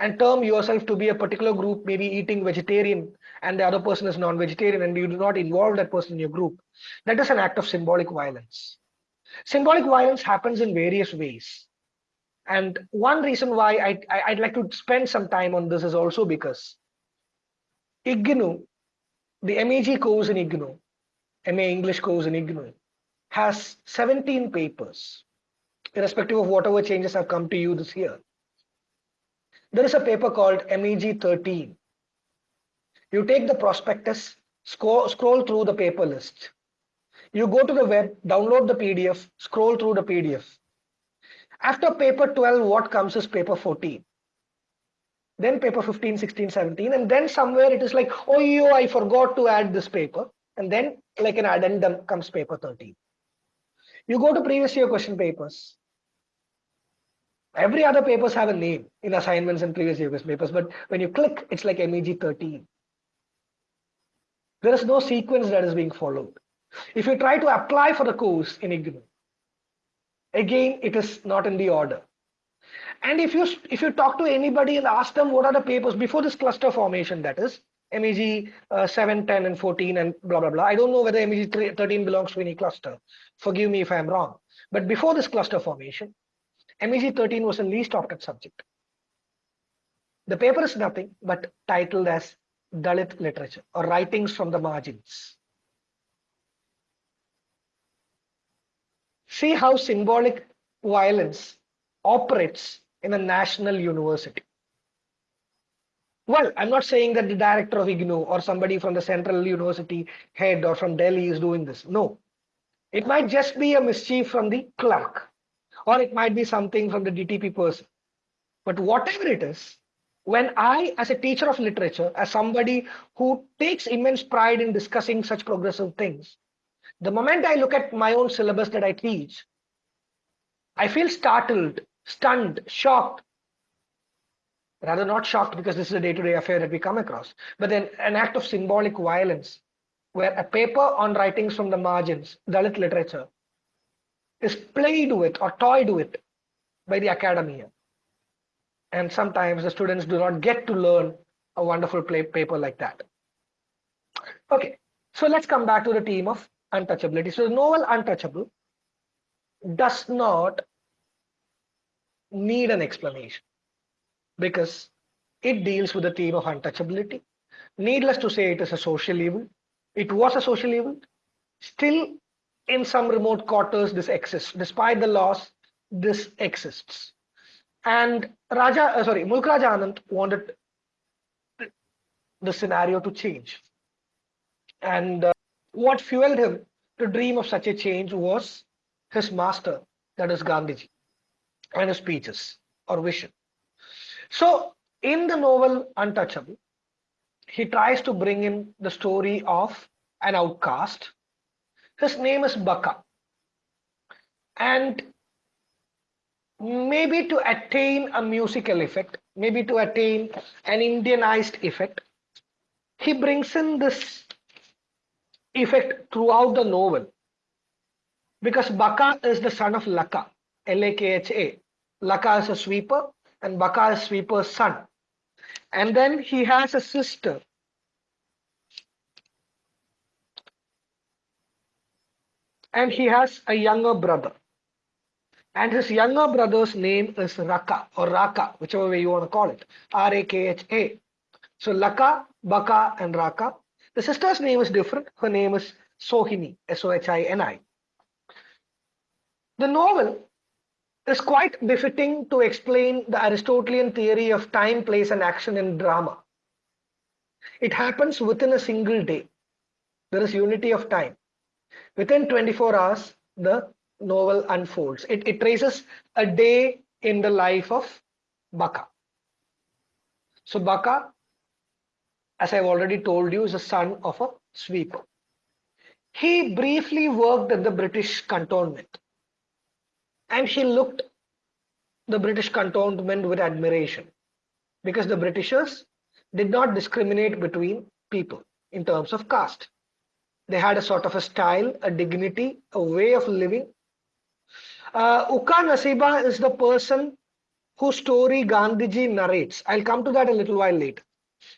and term yourself to be a particular group maybe eating vegetarian and the other person is non-vegetarian and you do not involve that person in your group that is an act of symbolic violence symbolic violence happens in various ways and one reason why I, I would like to spend some time on this is also because IGNOU the MEG course in IGNOU MA English course in IGNOU has 17 papers, irrespective of whatever changes have come to you this year. There is a paper called MEG 13. You take the prospectus, scroll, scroll through the paper list. You go to the web, download the PDF, scroll through the PDF. After paper 12, what comes is paper 14 then paper 15 16 17 and then somewhere it is like oh yo i forgot to add this paper and then like an addendum comes paper 13 you go to previous year question papers. Every other papers have a name in assignments and previous year question papers, but when you click, it's like MEG 13. There is no sequence that is being followed. If you try to apply for the course in IGNOU, again, it is not in the order. And if you if you talk to anybody and ask them what are the papers before this cluster formation, that is, MEG uh, 7, 10, and 14, and blah, blah, blah. I don't know whether MEG 13 belongs to any cluster. Forgive me if I'm wrong. But before this cluster formation, MEG 13 was the least opted subject. The paper is nothing but titled as Dalit literature or writings from the margins. See how symbolic violence operates in a national university. Well, I'm not saying that the director of IGNOU or somebody from the central university head or from Delhi is doing this. No. It might just be a mischief from the clerk, or it might be something from the DTP person. But whatever it is, when I, as a teacher of literature, as somebody who takes immense pride in discussing such progressive things, the moment I look at my own syllabus that I teach, I feel startled, stunned, shocked. Rather not shocked because this is a day-to-day affair that we come across, but then an act of symbolic violence where a paper on writings from the margins, Dalit literature, is played with or toyed with by the academia. And sometimes the students do not get to learn a wonderful paper like that. Okay, so let's come back to the theme of untouchability. So the novel Untouchable does not need an explanation because it deals with the theme of untouchability. Needless to say, it is a social evil. It was a social evil. Still, in some remote quarters, this exists. Despite the loss, this exists. And Raja, uh, sorry, Mulk Raj Anand wanted the scenario to change. And uh, what fueled him to dream of such a change was his master, that is Gandhiji, and his speeches or vision. So, in the novel Untouchable, he tries to bring in the story of an outcast. His name is Bakha. And maybe to attain a musical effect, maybe to attain an Indianized effect, he brings in this effect throughout the novel because Bakha is the son of Lakha, L-A-K-H-A. Lakha is a sweeper and Bakha is sweeper's son. And then he has a sister. And he has a younger brother. And his younger brother's name is Rakha or Rakha, whichever way you want to call it. R-A-K-H-A. So Lakha, Bakha and Rakha the sister's name is different. Her name is Sohini, S-O-H-I-N-I. The novel is quite befitting to explain the Aristotelian theory of time, place, and action in drama. It happens within a single day. There is unity of time. Within 24 hours, the novel unfolds. It, it traces a day in the life of Bakha. So Bakha as I've already told you, is a son of a sweeper. He briefly worked at the British cantonment and he looked the British cantonment with admiration because the Britishers did not discriminate between people in terms of caste. They had a sort of a style, a dignity, a way of living. Uh, Uka Nasiba is the person whose story Gandhiji narrates. I'll come to that a little while later.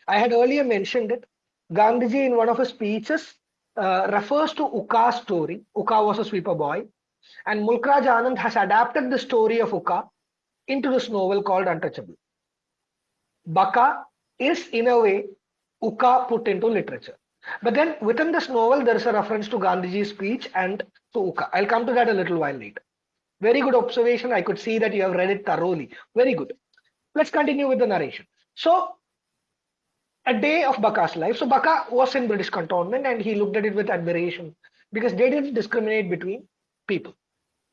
I had earlier mentioned it. Gandhiji, in one of his speeches, uh, refers to Uka's story. Uka was a sweeper boy. And Mulk Raj Anand has adapted the story of Uka into this novel called Untouchable. Bakha is, in a way, Uka put into literature. But then within this novel, there is a reference to Gandhiji's speech and to Uka. I'll come to that a little while later. Very good observation. I could see that you have read it thoroughly. Very good. Let's continue with the narration. So a day of Bakha's life. So Bakha was in British cantonment and he looked at it with admiration because they didn't discriminate between people,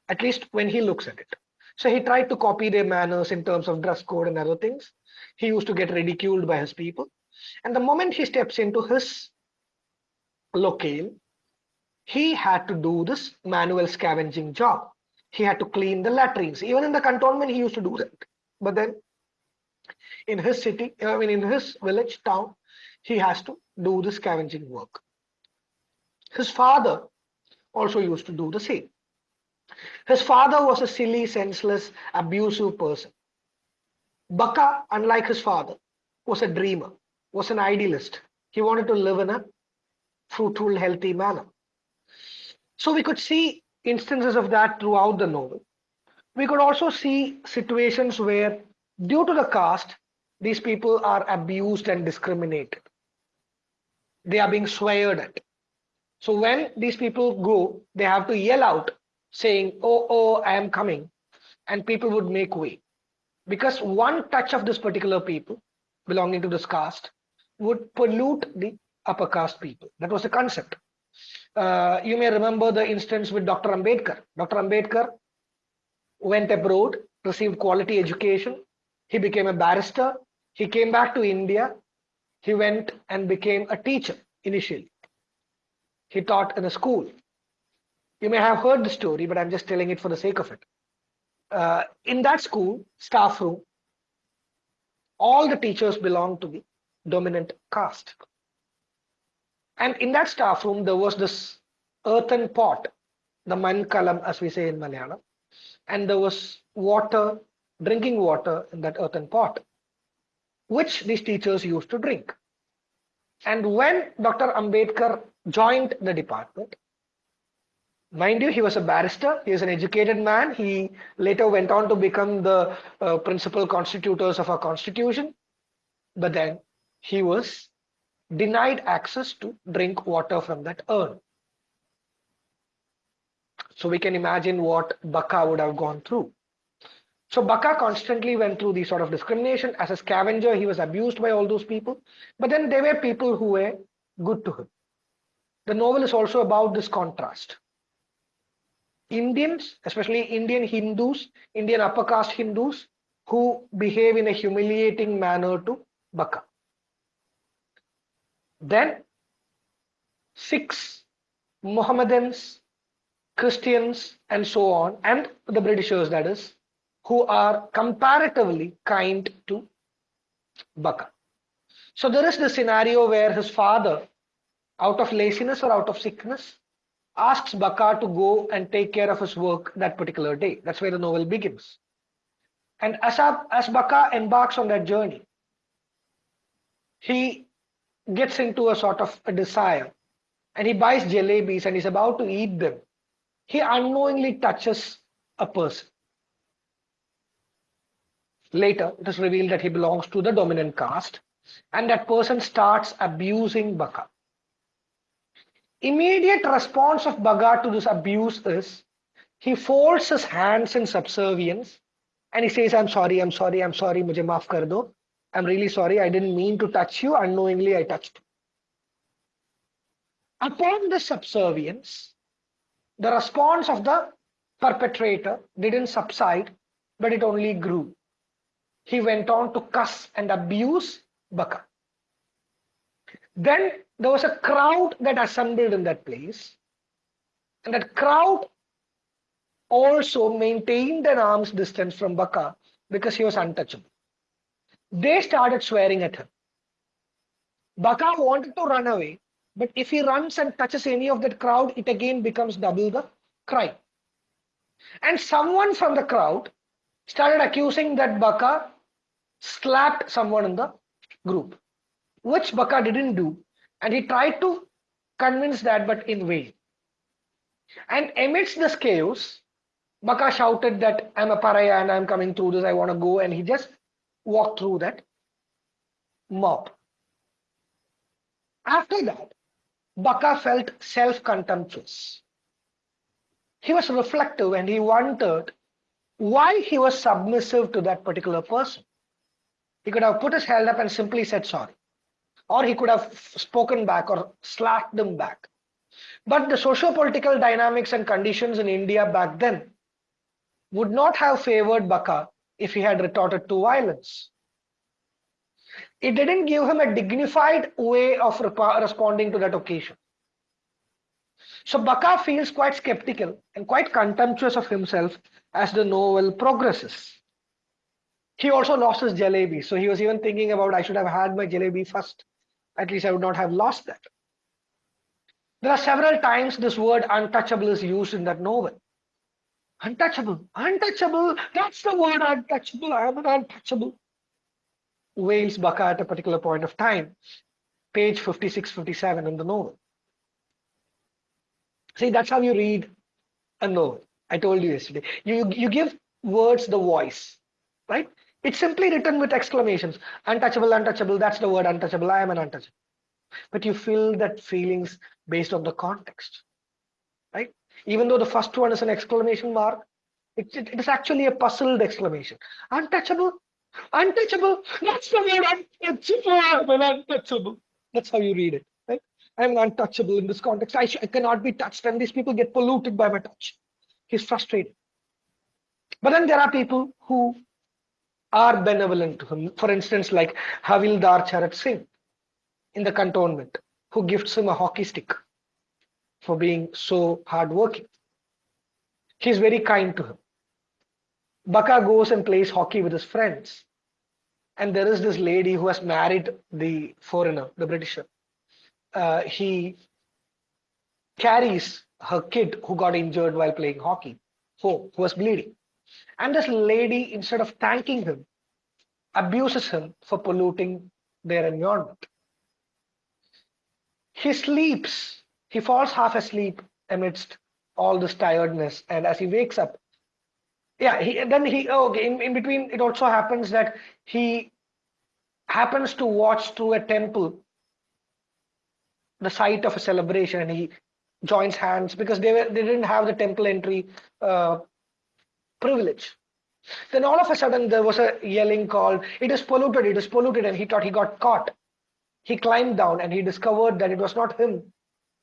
at least when he looks at it. So he tried to copy their manners in terms of dress code and other things. He used to get ridiculed by his people. And the moment he steps into his locale, he had to do this manual scavenging job. He had to clean the latrines. Even in the cantonment, he used to do that. But then in his city, I mean, in his village, town, he has to do the scavenging work. His father also used to do the same. His father was a silly, senseless, abusive person. Bakha, unlike his father, was a dreamer, was an idealist. He wanted to live in a fruitful, healthy manner. So we could see instances of that throughout the novel. We could also see situations where, due to the caste, these people are abused and discriminated. They are being sweared at. So when these people go, they have to yell out saying, oh, oh, I am coming. And people would make way. Because one touch of this particular people belonging to this caste would pollute the upper caste people. That was the concept. Uh, you may remember the instance with Dr. Ambedkar. Dr. Ambedkar went abroad, received quality education. He became a barrister. He came back to India. He went and became a teacher initially. He taught in a school. You may have heard the story, but I'm just telling it for the sake of it. Uh, in that school, staff room, all the teachers belonged to the dominant caste. And in that staff room, there was this earthen pot, the mankalam, as we say in Malayalam, and there was water, drinking water in that earthen pot, which these teachers used to drink. And when Dr. Ambedkar joined the department, mind you, he was a barrister, he was an educated man. He later went on to become the uh, principal constitutors of our constitution. But then he was denied access to drink water from that urn. So we can imagine what Bakha would have gone through. So Bakha constantly went through these sort of discrimination. As a scavenger, he was abused by all those people. But then there were people who were good to him. The novel is also about this contrast. Indians, especially Indian Hindus, Indian upper caste Hindus, who behave in a humiliating manner to Bakha. Then six Mohammedans, Christians, and so on, and the Britishers, that is, who are comparatively kind to Bakha. So there is the scenario where his father, out of laziness or out of sickness, asks Bakha to go and take care of his work that particular day. That's where the novel begins. And as, as Bakha embarks on that journey, he gets into a sort of a desire and he buys jalebis and he's about to eat them. He unknowingly touches a person. Later, it is revealed that he belongs to the dominant caste and that person starts abusing Bakha. Immediate response of Bakha to this abuse is he folds his hands in subservience and he says, I'm sorry, I'm sorry, I'm sorry, mujhe maaf kar do. I'm really sorry, I didn't mean to touch you, unknowingly I touched. Upon the subservience, the response of the perpetrator didn't subside, but it only grew. He went on to cuss and abuse Bakha. Then there was a crowd that assembled in that place, and that crowd also maintained an arm's distance from Bakha because he was untouchable. They started swearing at him. Bakha wanted to run away, but if he runs and touches any of that crowd, it again becomes double the crime. And someone from the crowd started accusing that Bakha slapped someone in the group, which Bakha didn't do. And he tried to convince that, but in vain. And amidst this chaos, Bakha shouted that I'm a pariah and I'm coming through this, I want to go. And he just walk through that mob. After that, Bakha felt self-contemptuous. He was reflective and he wondered why he was submissive to that particular person. He could have put his hand up and simply said sorry. Or he could have spoken back or slapped them back. But the socio-political dynamics and conditions in India back then would not have favored Bakha if he had retorted to violence. It didn't give him a dignified way of responding to that occasion. So Bakha feels quite skeptical and quite contemptuous of himself as the novel progresses. He also lost his jalebi, so he was even thinking about I should have had my jalebi first. At least I would not have lost that. There are several times this word untouchable is used in that novel. Untouchable, untouchable. That's the word untouchable. I am an untouchable. Wails Bakha at a particular point of time, page 56, 57 in the novel. See, that's how you read a novel. I told you yesterday. You, you give words the voice, right? It's simply written with exclamations. Untouchable, untouchable. That's the word untouchable. I am an untouchable. But you feel that feelings based on the context, right? Even though the first one is an exclamation mark, it, it, it is actually a puzzled exclamation. Untouchable, untouchable. That's the word untouchable. untouchable. That's how you read it. Right? I'm untouchable in this context. I, I cannot be touched, and these people get polluted by my touch. He's frustrated. But then there are people who are benevolent to him. For instance, like Havildar Charat Singh in the cantonment, who gifts him a hockey stick for being so hardworking. He's very kind to him. Bakha goes and plays hockey with his friends. And there is this lady who has married the foreigner, the Britisher. Uh, he carries her kid who got injured while playing hockey home, who was bleeding. And this lady, instead of thanking him, abuses him for polluting their environment. He sleeps, he falls half asleep amidst all this tiredness. And as he wakes up, yeah, he, then he, oh, okay, in, in between, it also happens that he happens to watch through a temple the sight of a celebration and he joins hands because they were they didn't have the temple entry uh, privilege then all of a sudden there was a yelling call it is polluted it is polluted and he thought he got caught he climbed down and he discovered that it was not him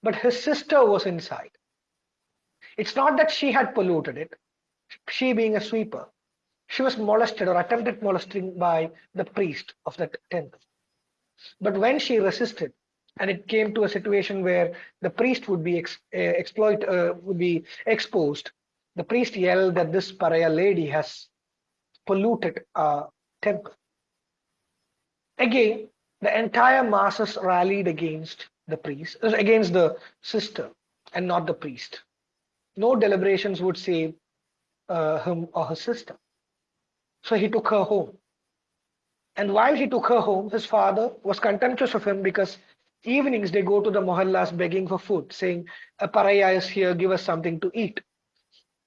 but his sister was inside. It's not that she had polluted it. She being a sweeper. She was molested or attempted molesting by the priest of that temple. But when she resisted and it came to a situation where the priest would be ex, uh, exploit uh, would be exposed the priest yelled that this pariah lady has polluted a temple. Again the entire masses rallied against the priest uh, against the sister and not the priest. No deliberations would save uh, him or her sister. So he took her home. And while he took her home his father was contemptuous of him because evenings they go to the mohallas begging for food saying a pariah is here give us something to eat.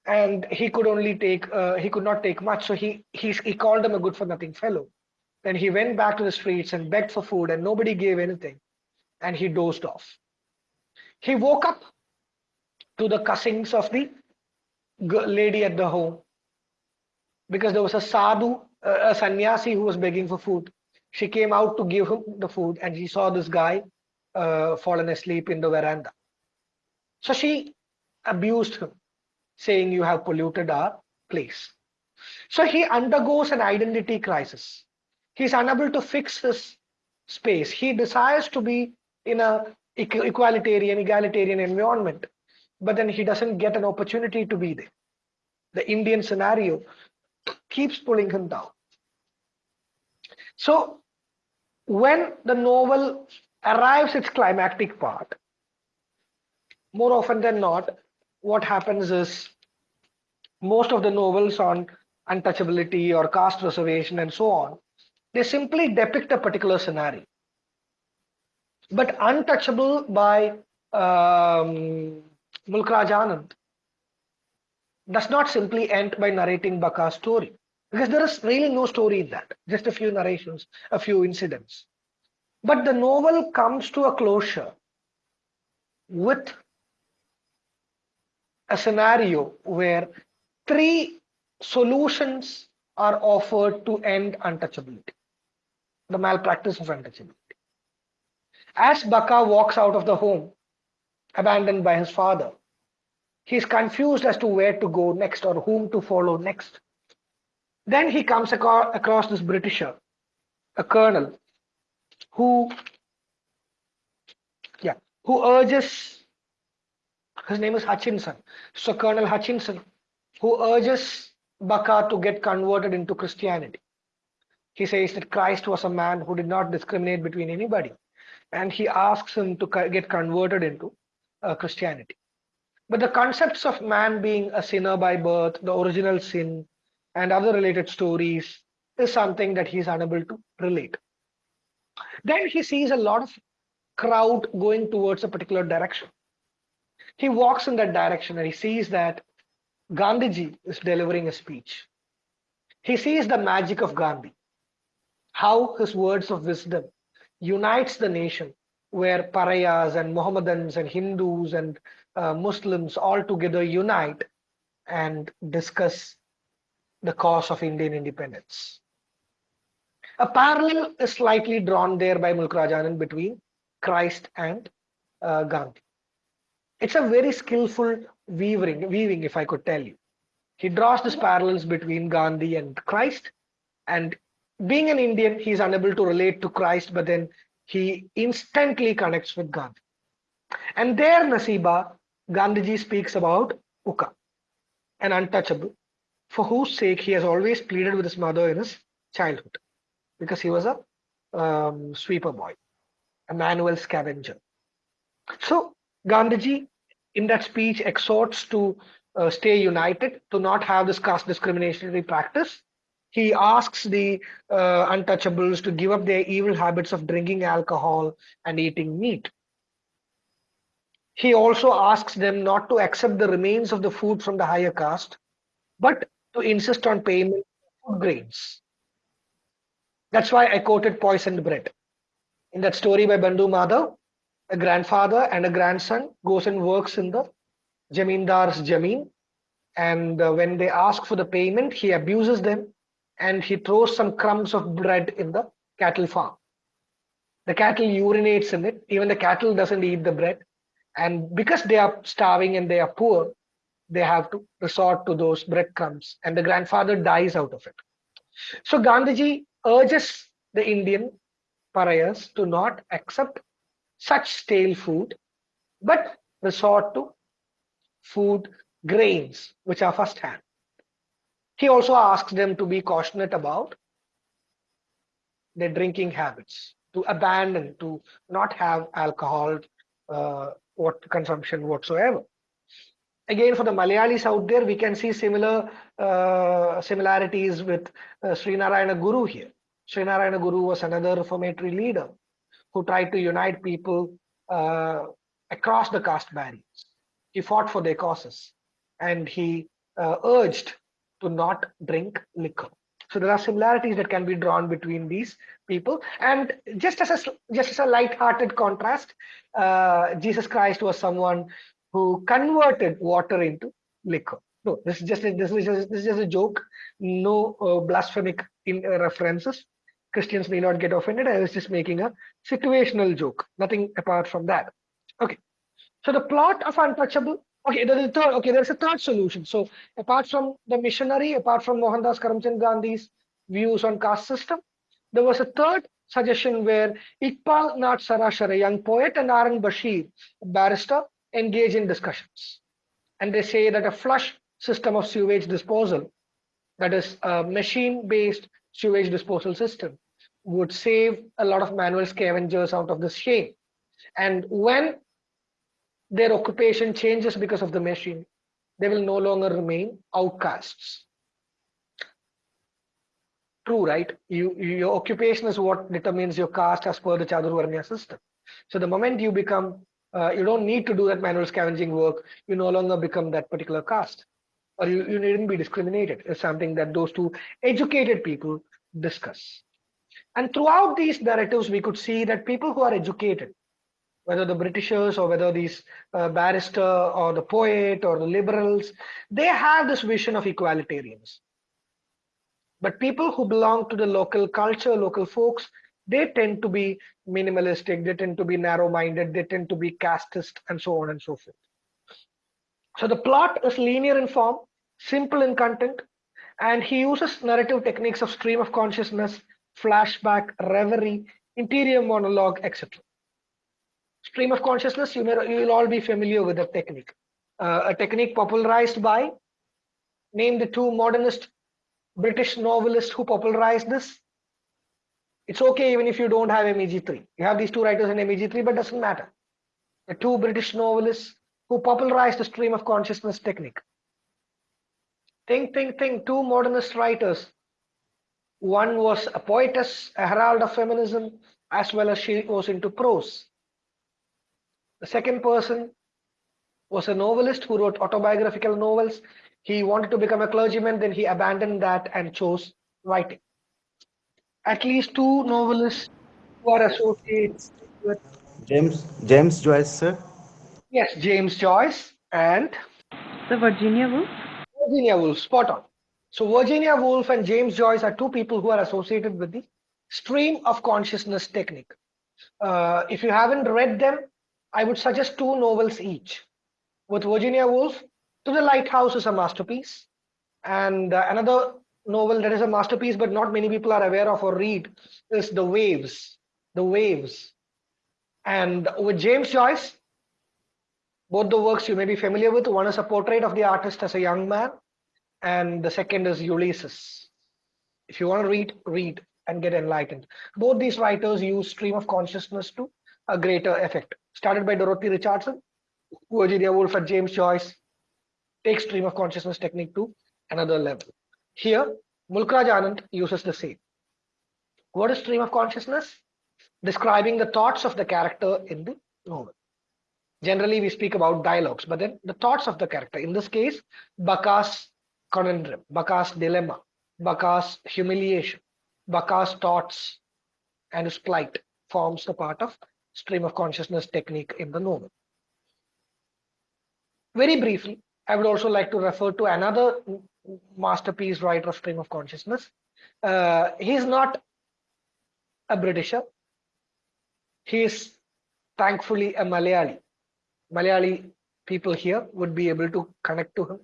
And he could only take uh, he could not take much so he, he he called him a good for nothing fellow. Then he went back to the streets and begged for food and nobody gave anything and he dozed off he woke up to the cussings of the lady at the home because there was a sadhu a sannyasi who was begging for food she came out to give him the food and she saw this guy uh, fallen asleep in the veranda. So she abused him, saying, You have polluted our place. So he undergoes an identity crisis. He's unable to fix his space. He desires to be in a equalitarian, egalitarian environment, but then he doesn't get an opportunity to be there. The Indian scenario keeps pulling him down. So when the novel arrives its climactic part, more often than not, what happens is most of the novels on untouchability or caste reservation and so on, they simply depict a particular scenario. But Untouchable by um, Mulk Anand does not simply end by narrating Bakha's story because there is really no story in that, just a few narrations, a few incidents. But the novel comes to a closure with a scenario where three solutions are offered to end untouchability, the malpractice of untouchability. As Bakha walks out of the home, abandoned by his father, he is confused as to where to go next or whom to follow next. Then he comes across this Britisher, a colonel, who yeah who urges his name is Hutchinson so Colonel Hutchinson who urges Bakha to get converted into Christianity he says that Christ was a man who did not discriminate between anybody and he asks him to get converted into uh, Christianity but the concepts of man being a sinner by birth the original sin and other related stories is something that he's unable to relate then he sees a lot of crowd going towards a particular direction. He walks in that direction and he sees that Gandhiji is delivering a speech. He sees the magic of Gandhi, how his words of wisdom unites the nation where pariahs and Mohammedans and Hindus and uh, Muslims all together unite and discuss the cause of Indian independence. A parallel is slightly drawn there by Mulk Raj Anand between Christ and uh, Gandhi. It's a very skillful weaving, weaving, if I could tell you. He draws these parallels between Gandhi and Christ, and being an Indian, he's unable to relate to Christ, but then he instantly connects with Gandhi. And there, Nasiba, Gandhiji speaks about Uka, an untouchable, for whose sake he has always pleaded with his mother in his childhood, because he was a um, sweeper boy, a manual scavenger. So Gandhiji, in that speech, exhorts to uh, stay united, to not have this caste discriminatory practice. He asks the uh, untouchables to give up their evil habits of drinking alcohol and eating meat. He also asks them not to accept the remains of the food from the higher caste, but to insist on payment of food grains. That's why I quoted poisoned bread. In that story by Bandhu Madhav, a grandfather and a grandson goes and works in the Jamindar's Jameen. And uh, when they ask for the payment, he abuses them and he throws some crumbs of bread in the cattle farm. The cattle urinates in it. Even the cattle doesn't eat the bread. And because they are starving and they are poor, they have to resort to those breadcrumbs. And the grandfather dies out of it. So Gandhiji urges the Indian pariahs to not accept such stale food, but resort to food grains, which are first hand. He also asks them to be cautionate about their drinking habits, to abandon, to not have alcohol uh, what consumption whatsoever. Again, for the Malayalis out there, we can see similar uh, similarities with uh, Srinarayana Guru here. Srinarayana Guru was another reformatory leader who tried to unite people uh, across the caste barriers. He fought for their causes and he uh, urged to not drink liquor. So there are similarities that can be drawn between these people. And just as a just as a light-hearted contrast, uh, Jesus Christ was someone who converted water into liquor. No, this is just a, this is just, this is just a joke. No uh, blasphemic in, uh, references. Christians may not get offended. I was just making a situational joke, nothing apart from that. Okay. So the plot of Untouchable, okay, there is a third, okay, there's a third solution. So apart from the missionary, apart from Mohandas Karamchand Gandhi's views on caste system, there was a third suggestion where Iqbal Nath Sarshar, a young poet, and Aaron Bashir, a barrister, engage in discussions. And they say that a flush system of sewage disposal, that is a machine-based sewage disposal system, would save a lot of manual scavengers out of this shame. And when their occupation changes because of the machine, they will no longer remain outcasts. True, right? You, your occupation is what determines your caste as per the Chaturvarnya system. So the moment you become, uh, you don't need to do that manual scavenging work, you no longer become that particular caste. Or you, you needn't be discriminated. It's something that those two educated people discuss. And throughout these narratives, we could see that people who are educated, whether the Britishers or whether these uh, barrister or the poet or the liberals, they have this vision of equalitarianism. But people who belong to the local culture, local folks, they tend to be minimalistic, they tend to be narrow-minded, they tend to be casteist, and so on and so forth. So the plot is linear in form, simple in content, and he uses narrative techniques of stream of consciousness, flashback, reverie, interior monologue, etc. Stream of consciousness, you, may, you will all be familiar with the technique. Uh, a technique popularized by, name the two modernist British novelists who popularized this. It's okay even if you don't have MEG3. You have these two writers in MEG3, but doesn't matter. The two British novelists who popularized the stream of consciousness technique. Think, think, think, two modernist writers one was a poetess, a herald of feminism, as well as she was into prose. The second person was a novelist who wrote autobiographical novels. He wanted to become a clergyman, then he abandoned that and chose writing. At least two novelists who are associated with James James Joyce, sir. yes, James Joyce and The Virginia Woolf? Virginia Woolf, spot on. So Virginia Woolf and James Joyce are two people who are associated with the stream of consciousness technique. Uh, if you haven't read them, I would suggest two novels each. With Virginia Woolf, To the Lighthouse is a masterpiece, and uh, another novel that is a masterpiece, but not many people are aware of or read, is The Waves. The Waves. And with James Joyce, both the works you may be familiar with. One is a portrait of the artist as a young man, and the second is Ulysses. If you want to read, read and get enlightened. Both these writers use stream of consciousness to a greater effect. Started by Dorothy Richardson, Virginia Woolf and James Joyce take stream of consciousness technique to another level. Here, Mulkraj Anand uses the same. What is stream of consciousness? Describing the thoughts of the character in the novel. Generally, we speak about dialogues, but then the thoughts of the character. In this case, Bakha's conundrum, Bakha's dilemma, Bakha's humiliation, Bakha's thoughts and his plight forms the part of stream of consciousness technique in the novel. Very briefly, I would also like to refer to another masterpiece writer of stream of consciousness. Uh, he's not a Britisher. He is thankfully a Malayali. Malayali people here would be able to connect to him.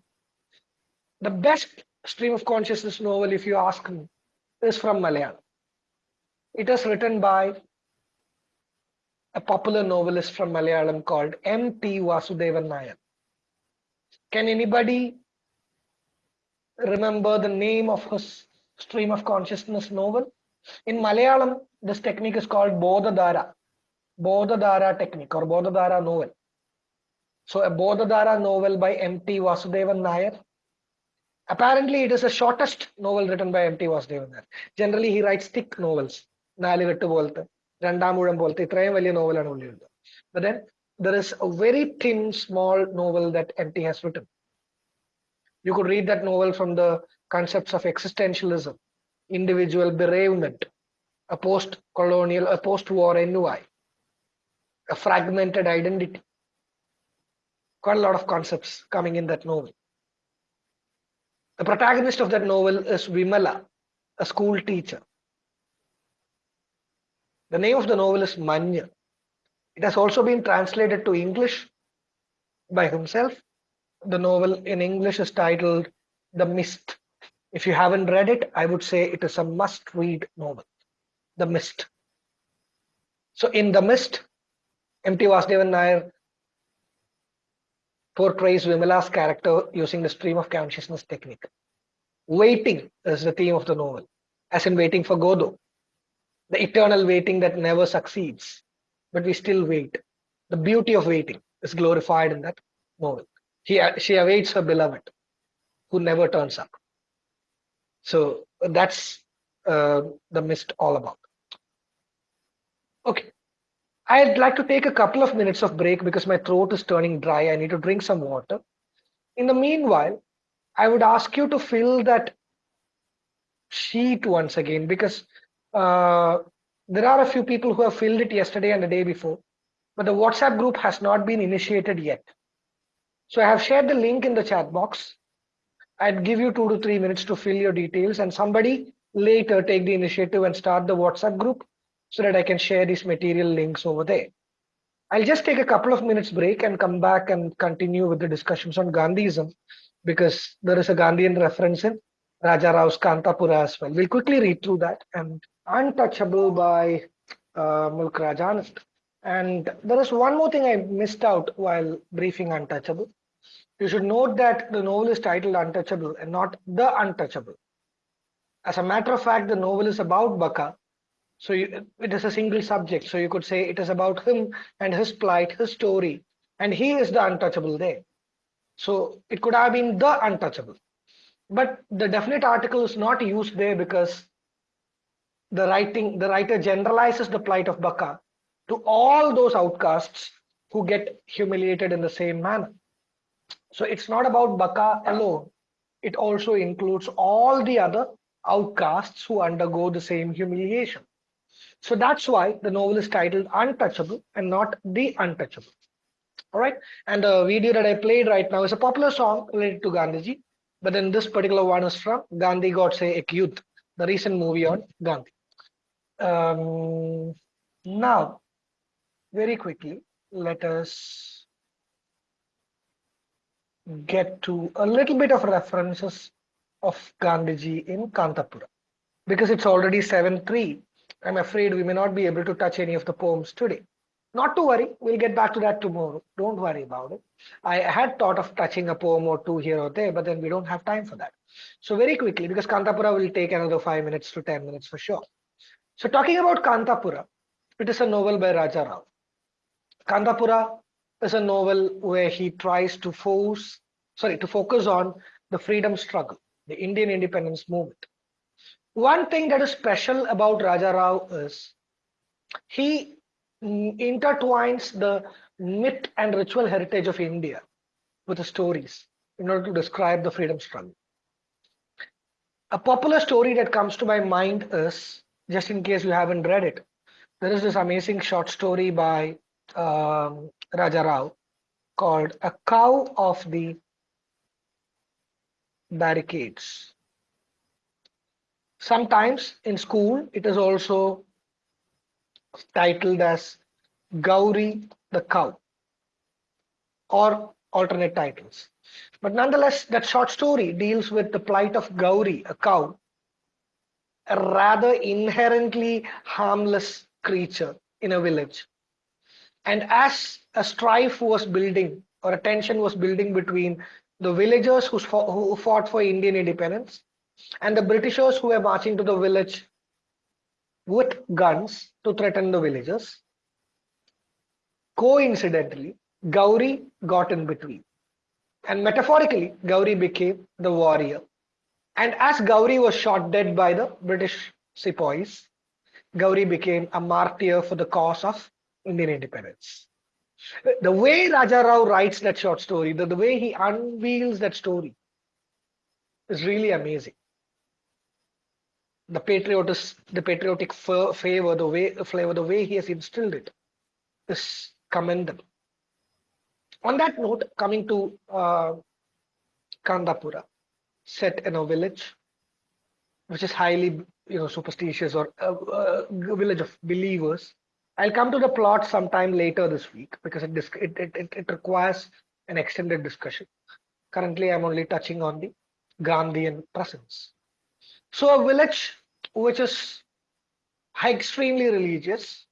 The best stream of consciousness novel, if you ask me, is from Malayalam. It is written by a popular novelist from Malayalam called M.T. Vasudevan Nair. Can anybody remember the name of his stream of consciousness novel? In Malayalam, this technique is called Bodhadhara. Bodhadhara technique or Bodhadhara novel. So a Bodhadhara novel by M.T. Vasudevan Nair. Apparently, it is the shortest novel written by M.T. Vasudevan Nair. Generally, he writes thick novels. നാലുകെട്ട് പോലത്തെ Randamuram Bolte, Trevalian novel and only. But then there is a very thin, small novel that MT has written. You could read that novel from the concepts of existentialism, individual bereavement, a post colonial, a post war ennui, a fragmented identity. Quite a lot of concepts coming in that novel. The protagonist of that novel is Vimala, a school teacher. The name of the novel is Manju. It has also been translated to English by himself. The novel in English is titled The Mist. If you haven't read it, I would say it is a must read novel. The Mist. So, in The Mist, M.T. Vasudevan Nair portrays Vimala's character using the stream of consciousness technique. Waiting is the theme of the novel, as in waiting for Godot, the eternal waiting that never succeeds, but we still wait. The beauty of waiting is glorified in that novel. He, she awaits her beloved, who never turns up. So that's uh, the mist all about. Okay. I'd like to take a couple of minutes of break because my throat is turning dry. I need to drink some water. In the meanwhile, I would ask you to fill that sheet once again because uh, there are a few people who have filled it yesterday and the day before, but the WhatsApp group has not been initiated yet. So I have shared the link in the chat box. I'd give you two to three minutes to fill your details and somebody later take the initiative and start the WhatsApp group so that I can share these material links over there. I'll just take a couple of minutes break and come back and continue with the discussions on Gandhism because there is a Gandhian reference in Raja Rao's Kanthapura as well. We'll quickly read through that and Untouchable by uh, Mulk Raj Anand. And there is one more thing I missed out while briefing Untouchable. You should note that the novel is titled Untouchable and not The Untouchable. As a matter of fact, the novel is about Bakha. So you, it is a single subject. So you could say it is about him and his plight, his story. And he is the untouchable there. So it could have been the untouchable. But the definite article is not used there because the writing the writer generalizes the plight of Bakha to all those outcasts who get humiliated in the same manner. So it's not about Bakha alone. It also includes all the other outcasts who undergo the same humiliation. So that's why the novel is titled Untouchable and not The Untouchable. All right. And the video that I played right now is a popular song related to Gandhiji. But then this particular one is from Gandhi Godse Ek Yudh, the recent movie on Gandhi. Um, now, very quickly, let us get to a little bit of references of Gandhiji in Kanthapura. Because it's already 7.3, I'm afraid we may not be able to touch any of the poems today. Not to worry, we'll get back to that tomorrow. Don't worry about it. I had thought of touching a poem or two here or there, but then we don't have time for that. So very quickly, because Kanthapura will take another five minutes to 10 minutes for sure. So talking about Kanthapura, it is a novel by Raja Rao. Kanthapura is a novel where he tries to force, sorry, to focus on the freedom struggle, the Indian independence movement. One thing that is special about Raja Rao is he intertwines the myth and ritual heritage of India with the stories in order to describe the freedom struggle. A popular story that comes to my mind is, just in case you haven't read it, there is this amazing short story by um, Raja Rao called A Cow of the Barricades. Sometimes in school, it is also titled as Gauri the Cow or alternate titles. But nonetheless, that short story deals with the plight of Gauri, a cow, a rather inherently harmless creature in a village. And as a strife was building or a tension was building between the villagers who fought, who fought for Indian independence and the Britishers who were marching to the village with guns to threaten the villagers, coincidentally, Gauri got in between. And metaphorically, Gauri became the warrior. And as Gauri was shot dead by the British sepoys, Gauri became a martyr for the cause of Indian independence. The way Raja Rao writes that short story, the, the way he unveils that story is really amazing. The patriotic, the patriotic favor, the way flavor, the way he has instilled it is commendable. On that note, coming to uh, Kanthapura, set in a village, which is highly, you know, superstitious or a, a village of believers. I'll come to the plot sometime later this week because it, it, it, it requires an extended discussion. Currently, I'm only touching on the Gandhian presence. So a village which is extremely religious,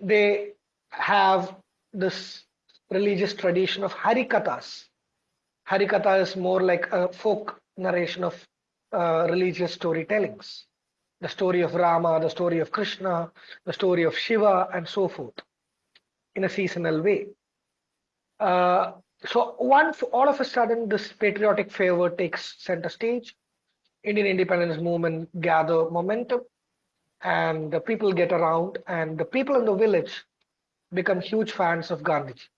they have this religious tradition of Harikathas. Harikatha is more like a folk narration of uh, religious storytellings. The story of Rama, the story of Krishna, the story of Shiva, and so forth, in a seasonal way. Uh, so once all of a sudden this patriotic fervor takes center stage, Indian independence movement gather momentum, and the people get around, and the people in the village become huge fans of Gandhiji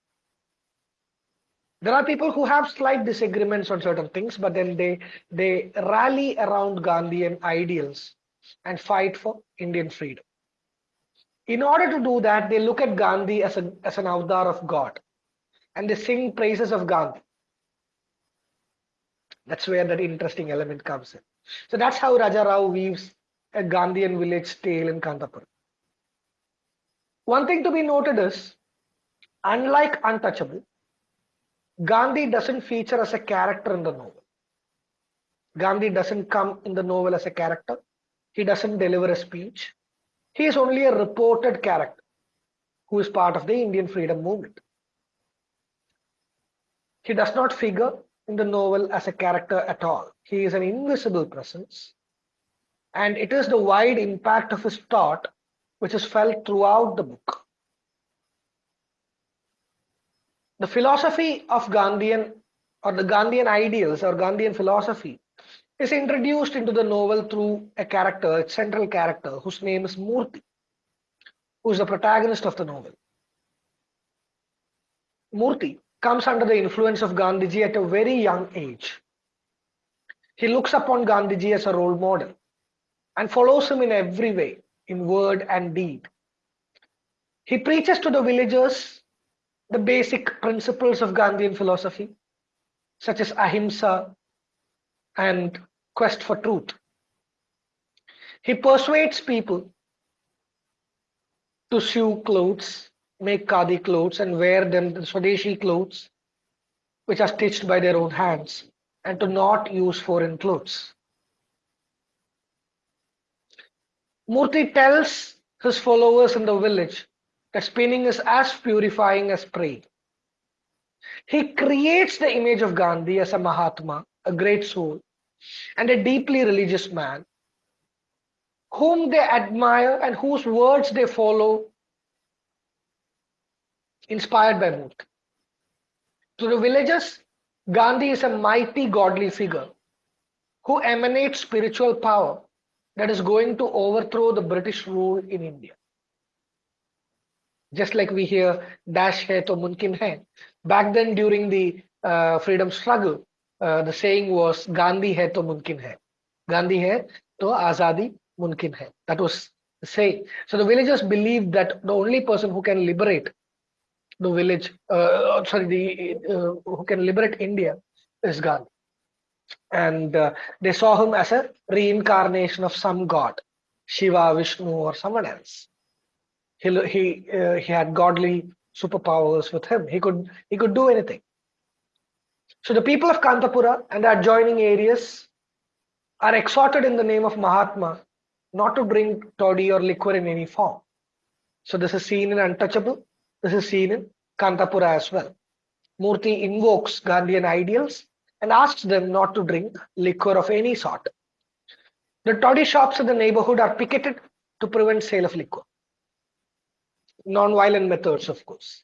there are people who have slight disagreements on certain things but then they they rally around gandhian ideals and fight for indian freedom. In order to do that they look at gandhi as a as an avatar of god and they sing praises of gandhi. That's where that interesting element comes in. So that's how raja rao weaves a gandhian village tale in kanthapura one thing to be noted is unlike untouchable Gandhi doesn't feature as a character in the novel. Gandhi doesn't come in the novel as a character. He doesn't deliver a speech. He is only a reported character who is part of the Indian freedom movement. He does not figure in the novel as a character at all. He is an invisible presence. And it is the wide impact of his thought which is felt throughout the book. The philosophy of Gandhian or the Gandhian ideals or Gandhian philosophy is introduced into the novel through a character, a central character whose name is Murthy, who is the protagonist of the novel. Murthy comes under the influence of Gandhiji at a very young age. He looks upon Gandhiji as a role model and follows him in every way, in word and deed. He preaches to the villagers the basic principles of Gandhian philosophy, such as ahimsa and quest for truth. He persuades people to sew clothes make khadi clothes and wear them, the Swadeshi clothes, which are stitched by their own hands, and to not use foreign clothes. Murthy tells his followers in the village that spinning is as purifying as praying. He creates the image of Gandhi as a Mahatma, a great soul, and a deeply religious man whom they admire and whose words they follow, inspired by Murthy. To the villagers, Gandhi is a mighty godly figure who emanates spiritual power that is going to overthrow the British rule in India. Just like we hear Dash hai to mumkin hai. Back then, during the uh, freedom struggle, uh, the saying was Gandhi hai to mumkin hai. Gandhi hai to azadi mumkin hai. That was the saying. So the villagers believed that the only person who can liberate the village, uh, sorry, the uh, who can liberate India is Gandhi and uh, they saw him as a reincarnation of some god, Shiva, Vishnu, or someone else. He he uh, he had godly superpowers with him. He could he could do anything. So the people of Kanthapura and the adjoining areas are exhorted in the name of Mahatma not to drink toddy or liquor in any form. So this is seen in Untouchable. This is seen in Kanthapura as well. Murthy invokes Gandhian ideals and asks them not to drink liquor of any sort. The toddy shops in the neighborhood are picketed to prevent sale of liquor. Non-violent methods, of course.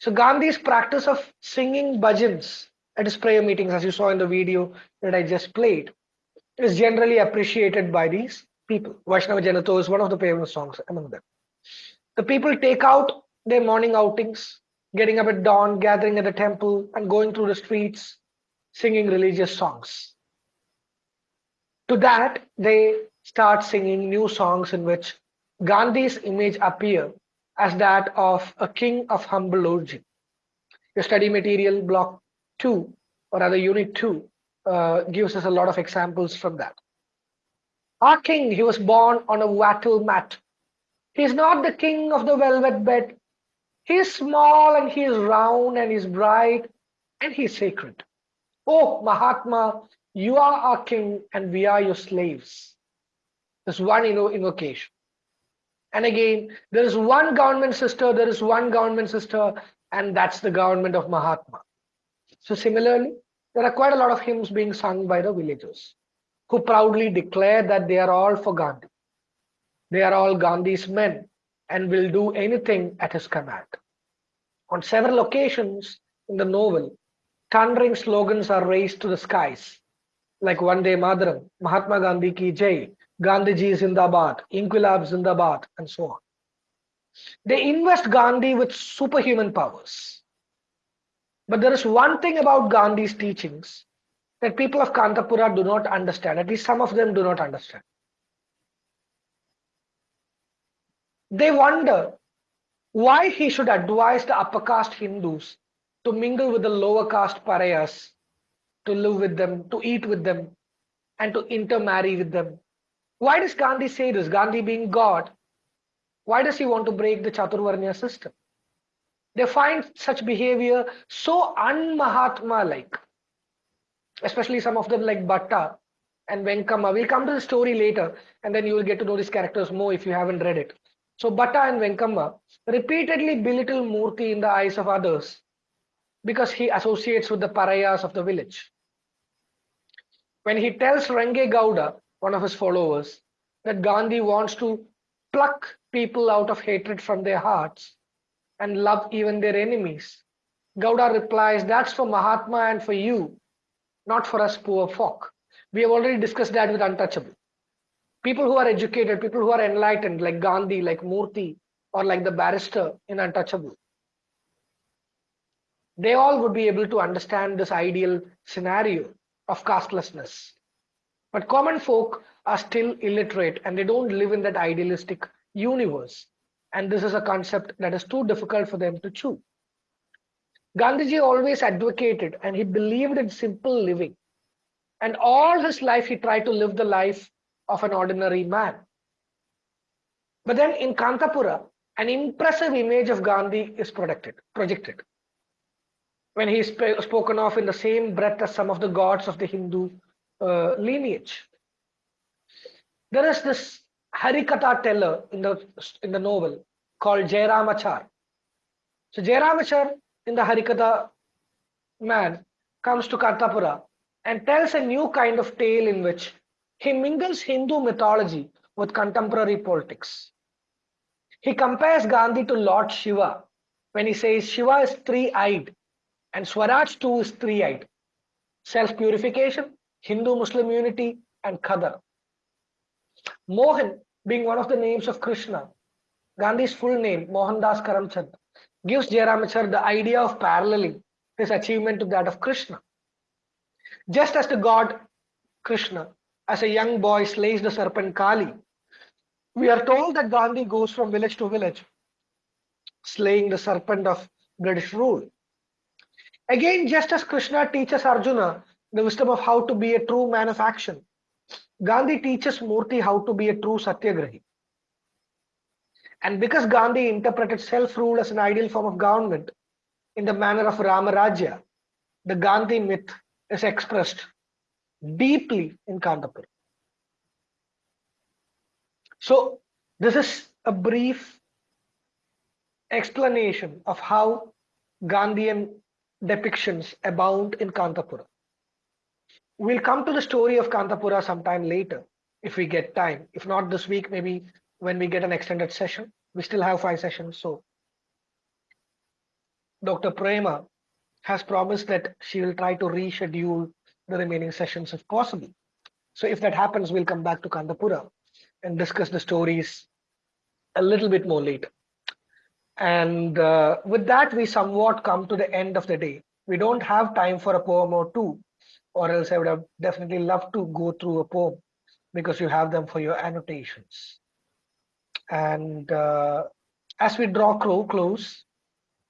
So Gandhi's practice of singing bhajans at his prayer meetings, as you saw in the video that I just played, is generally appreciated by these people. Vaishnava Janato is one of the famous songs among them. The people take out their morning outings, getting up at dawn, gathering at the temple, and going through the streets, singing religious songs. To that, they start singing new songs in which Gandhi's image appear as that of a king of humble origin. Your study material block 2 or rather unit 2 uh, gives us a lot of examples from that. Our king, he was born on a wattle mat. He is not the king of the velvet bed. He is small and he is round and he is bright and he is sacred. Oh, Mahatma, you are our king and we are your slaves. There's one invocation. And again, there is one government sister, there is one government sister, and that's the government of Mahatma. So similarly, there are quite a lot of hymns being sung by the villagers who proudly declare that they are all for Gandhi. They are all Gandhi's men and will do anything at his command. On several occasions in the novel, thundering slogans are raised to the skies, like Vande Mataram, Mahatma Gandhi ki Jai, Gandhiji Zindabad, Inquilab Zindabad, and so on. They invest Gandhi with superhuman powers. But there is one thing about Gandhi's teachings that people of Kanthapura do not understand, at least some of them do not understand. They wonder why he should advise the upper caste Hindus to mingle with the lower caste pariahs, to live with them, to eat with them, and to intermarry with them. Why does Gandhi say this? Gandhi being God, why does he want to break the Chaturvarnya system? They find such behavior so un-Mahatma like, especially some of them like Bhatta and Venkamma. We'll come to the story later, and then you will get to know these characters more if you haven't read it. So Bhatta and Venkamma repeatedly belittle Murthy in the eyes of others because he associates with the parayas of the village. When he tells Range Gowda, one of his followers, that Gandhi wants to pluck people out of hatred from their hearts and love even their enemies, Gowda replies, That's for Mahatma and for you, not for us poor folk. We have already discussed that with Untouchable. People who are educated, people who are enlightened, like Gandhi, like Murthy, or like the barrister in Untouchable, they all would be able to understand this ideal scenario of castelessness. But common folk are still illiterate and they don't live in that idealistic universe. And this is a concept that is too difficult for them to chew. Gandhiji always advocated and he believed in simple living. And all his life, he tried to live the life of an ordinary man. But then in Kanthapura, an impressive image of Gandhi is projected. projected. When he is sp- spoken of in the same breath as some of the gods of the Hindu uh, lineage. There is this Harikatha teller in the in the novel called Jairamachar. So Jairamachar in the Harikatha man comes to Kanthapura and tells a new kind of tale in which he mingles Hindu mythology with contemporary politics. He compares Gandhi to Lord Shiva when he says Shiva is three-eyed and Swaraj too is three-eyed. Self-purification, Hindu-Muslim unity and Khadar. Mohan being one of the names of Krishna, Gandhi's full name, Mohandas Karamchand, gives Jairamachar the idea of paralleling his achievement to that of Krishna. Just as the god Krishna, as a young boy, slays the serpent Kali, we are told that Gandhi goes from village to village, slaying the serpent of British rule. Again, just as Krishna teaches Arjuna the wisdom of how to be a true man of action, Gandhi teaches Murthy how to be a true satyagrahi. And because Gandhi interpreted self-rule as an ideal form of government in the manner of Ramarajya, the Gandhi myth is expressed deeply in Kanthapur. So this is a brief explanation of how Gandhian depictions abound in Kanthapura. We'll come to the story of Kanthapura sometime later if we get time. If not this week, maybe when we get an extended session. We still have five sessions. So Dr. Prema has promised that she will try to reschedule the remaining sessions if possible. So if that happens, we'll come back to Kanthapura and discuss the stories a little bit more later. And uh, with that, we somewhat come to the end of the day. We don't have time for a poem or two, or else I would have definitely loved to go through a poem because you have them for your annotations. And uh, as we draw close,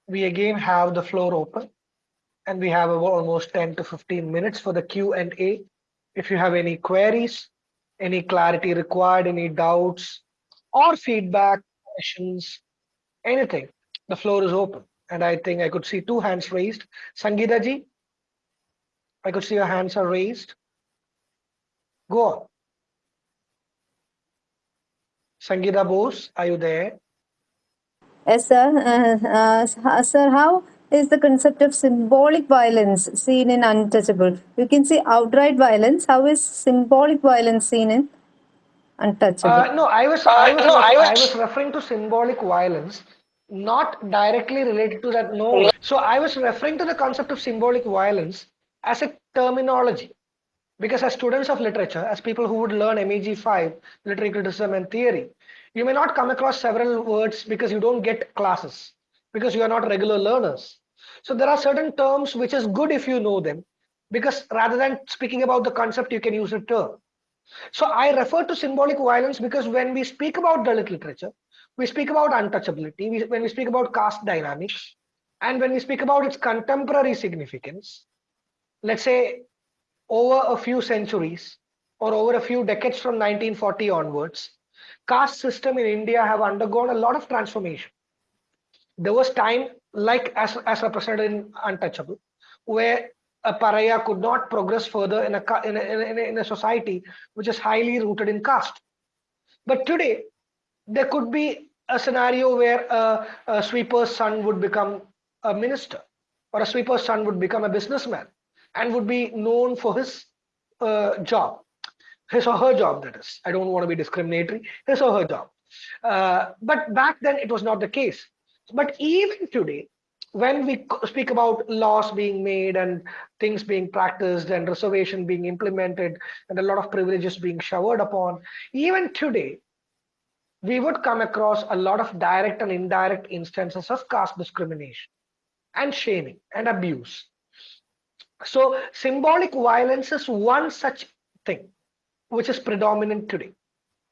we again have the floor open and we have almost 10 to 15 minutes for the Q&A. If you have any queries, any clarity required, any doubts or feedback, questions, anything, the floor is open. And I think I could see two hands raised. Sangeeta ji, I could see your hands are raised. Go on. Sangeeta Bose, are you there? Yes, sir. Uh, uh, sir, how is the concept of symbolic violence seen in Untouchable? You can see outright violence. How is symbolic violence seen in Untouchable? Uh, no, I was, I was, no, I was, I was referring to symbolic violence, not directly related to that. No. So I was referring to the concept of symbolic violence as a terminology. Because as students of literature, as people who would learn MEG5, literary criticism and theory, you may not come across several words because you don't get classes, because you are not regular learners. So there are certain terms which is good if you know them, because rather than speaking about the concept, you can use a term. So I refer to symbolic violence because when we speak about Dalit literature, we speak about untouchability, we, when we speak about caste dynamics, and when we speak about its contemporary significance, let's say over a few centuries or over a few decades from 1940 onwards, caste system in India have undergone a lot of transformation. There was time, like as, as represented in Untouchable, where a pariah could not progress further in a, in a, in a, in a society which is highly rooted in caste. But today, there could be a scenario where a, a sweeper's son would become a minister, or a sweeper's son would become a businessman, and would be known for his uh, job. His or her job that is. I don't want to be discriminatory. His or her job. Uh, but back then it was not the case. But even today when we speak about laws being made and things being practiced and reservation being implemented and a lot of privileges being showered upon even today we would come across a lot of direct and indirect instances of caste discrimination and shaming and abuse so symbolic violence is one such thing which is predominant today.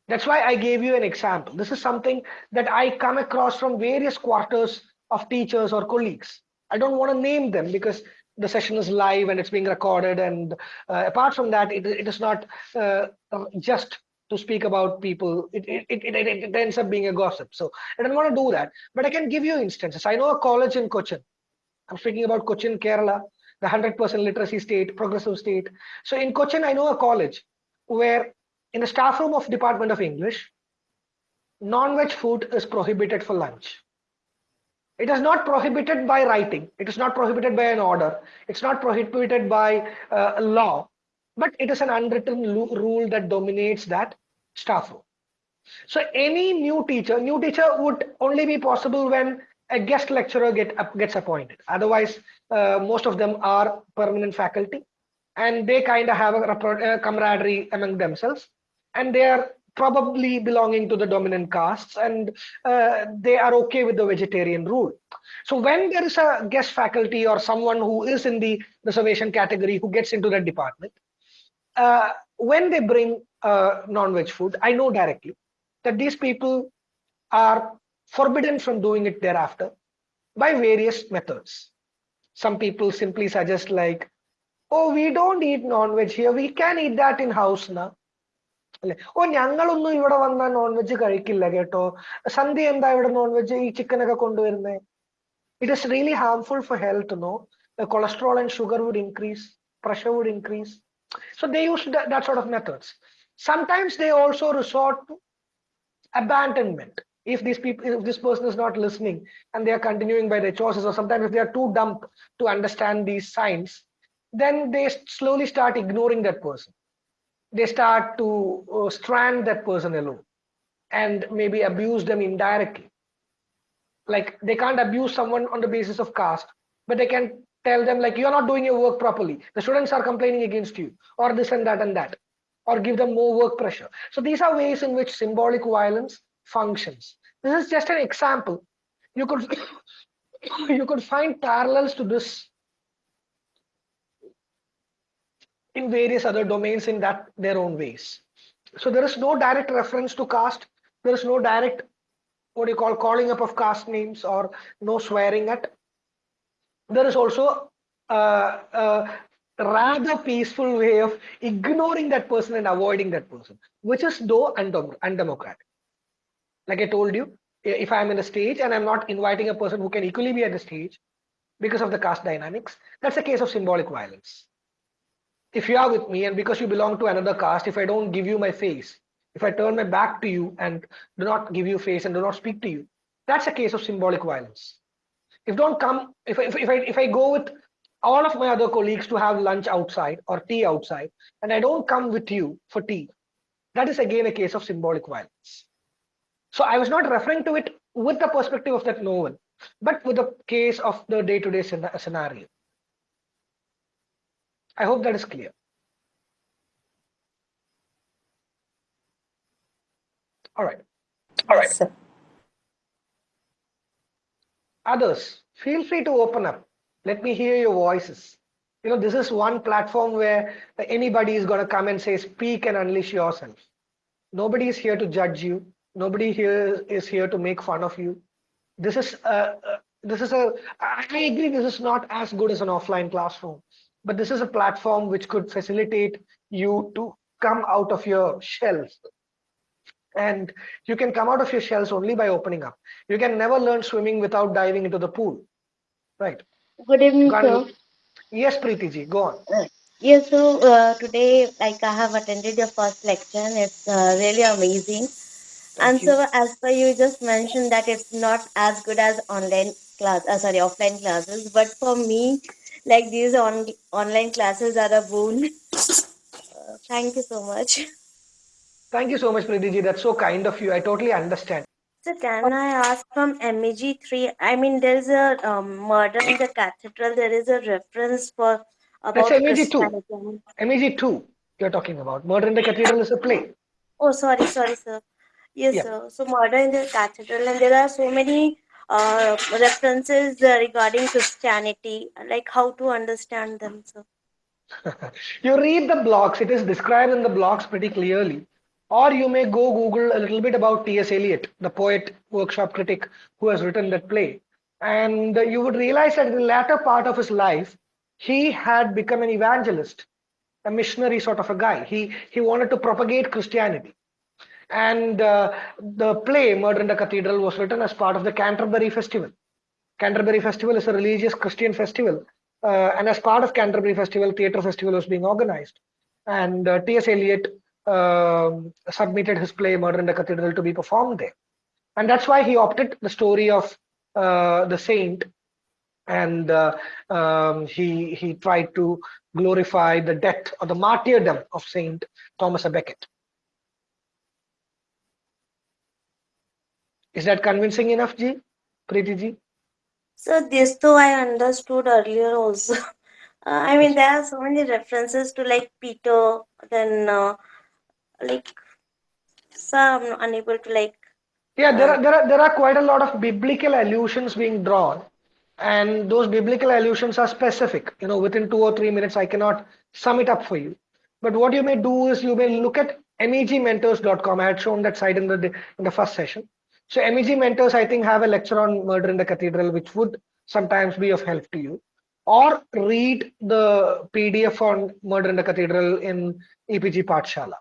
That's why I gave you an example. This is something that I come across from various quarters of teachers or colleagues. I don't want to name them because the session is live and it's being recorded. And uh, apart from that, it, it is not uh, just to speak about people. It, it, it, it, it ends up being a gossip. So I don't want to do that. But I can give you instances. I know a college in Cochin. I'm speaking about Cochin, Kerala, the 100% literacy state, progressive state. So in Cochin, I know a college where in the staff room of Department of English, non-veg food is prohibited for lunch. It is not prohibited by writing. It is not prohibited by an order. It's not prohibited by uh, law, but it is an unwritten rule that dominates that staff room. So any new teacher, new teacher would only be possible when a guest lecturer get, gets appointed. Otherwise, uh, most of them are permanent faculty and they kind of have a, a camaraderie among themselves and they are probably belonging to the dominant castes and uh, they are okay with the vegetarian rule. So when there is a guest faculty or someone who is in the reservation category who gets into that department, uh, when they bring uh, non-veg food, I know directly that these people are forbidden from doing it thereafter by various methods. Some people simply suggest like, oh, we don't eat non-veg here. We can eat that in house now. അല്ലെ ഓ ഞങ്ങളൊന്നും ഇവിടെ വന്നാൽ non veg കഴിക്കില്ല കേട്ടോ സന്ധ്യ എന്താ ഇവിടെ non veg ഈ chicken ഒക്കെ കൊണ്ടുവരുന്നത് it is really harmful for health no cholesterol and sugar would increase pressure would increase so they use that, that sort of methods sometimes they also resort to abandonment if these people if this person is not listening and they are continuing by their choices or sometimes if they are too dumb to understand these signs then they slowly start ignoring that person they start to uh, strand that person alone and maybe abuse them indirectly. Like they can't abuse someone on the basis of caste, but they can tell them like you're not doing your work properly. The students are complaining against you, or this and that and that, or give them more work pressure. So these are ways in which symbolic violence functions. This is just an example. You could [coughs] you could find parallels to this in various other domains in that their own ways. So there is no direct reference to caste. There is no direct what do you call calling up of caste names or no swearing at. There is also a, a rather peaceful way of ignoring that person and avoiding that person, which is though undemocratic. Like I told you, if I'm in a stage and I'm not inviting a person who can equally be at the stage because of the caste dynamics, that's a case of symbolic violence if you are with me and because you belong to another caste, if I don't give you my face, if I turn my back to you and do not give you face and do not speak to you, that's a case of symbolic violence. If don't come, if, if, if, I, if I go with all of my other colleagues to have lunch outside or tea outside, and I don't come with you for tea, that is again a case of symbolic violence. So I was not referring to it with the perspective of that novel, but with the case of the day-to-day -day scenario. I hope that is clear. All right. All right. Sir. Others, feel free to open up. Let me hear your voices. You know, this is one platform where anybody is going to come and say, speak and unleash yourself. Nobody is here to judge you. Nobody here is here to make fun of you. This is a, uh, uh, this is a, I agree, this is not as good as an offline classroom but this is a platform which could facilitate you to come out of your shells. And you can come out of your shells only by opening up. You can never learn swimming without diving into the pool right? Good evening sir. Yes preeti ji go on. Uh, yes so uh, today like i have attended your first lecture and it's uh, really amazing and so as per you just mentioned that it's not as good as online class uh, sorry offline classes but for me like these on online classes are a boon. Uh, thank you so much. Thank you so much, Preetiji. That's so kind of you. I totally understand. So can I ask from MEG 3? I mean, there's a um, murder in the cathedral. There is a reference for about That's MEG 2. MEG 2 you're talking about. Murder in the cathedral is a play. Oh, sorry, sorry, sir. Yes, yeah. sir. So murder in the cathedral, and there are so many uh, references uh, regarding Christianity, like how to understand them. So. [laughs] you read the blocks; it is described in the blocks pretty clearly. Or you may go Google a little bit about T.S. Eliot, the poet, workshop critic who has written that play. And you would realize that in the latter part of his life, he had become an evangelist, a missionary sort of a guy. He, he wanted to propagate Christianity. And uh, the play Murder in the Cathedral was written as part of the Canterbury Festival. Canterbury Festival is a religious Christian festival. Uh, and as part of Canterbury Festival, Theatre Festival was being organized. And uh, T.S. Eliot um submitted his play Murder in the Cathedral to be performed there. And that's why he opted the story of uh, the saint and uh, um, he he tried to glorify the death or the martyrdom of Saint Thomas a Becket. Is that convincing enough, Ji? Preeti Ji? So this though I understood earlier also. [laughs] Uh, I mean there are so many references to like Peter, then uh, like so I'm unable to like Yeah, there are there are there are quite a lot of biblical allusions being drawn, and those biblical allusions are specific. You know, within two or three minutes, I cannot sum it up for you. But what you may do is you may look at megmentors.com. I had shown that site in the in the first session. So MEG mentors, I think, have a lecture on murder in the cathedral, which would sometimes be of help to you. Or read the PDF on murder in the cathedral in EPG Pathshala.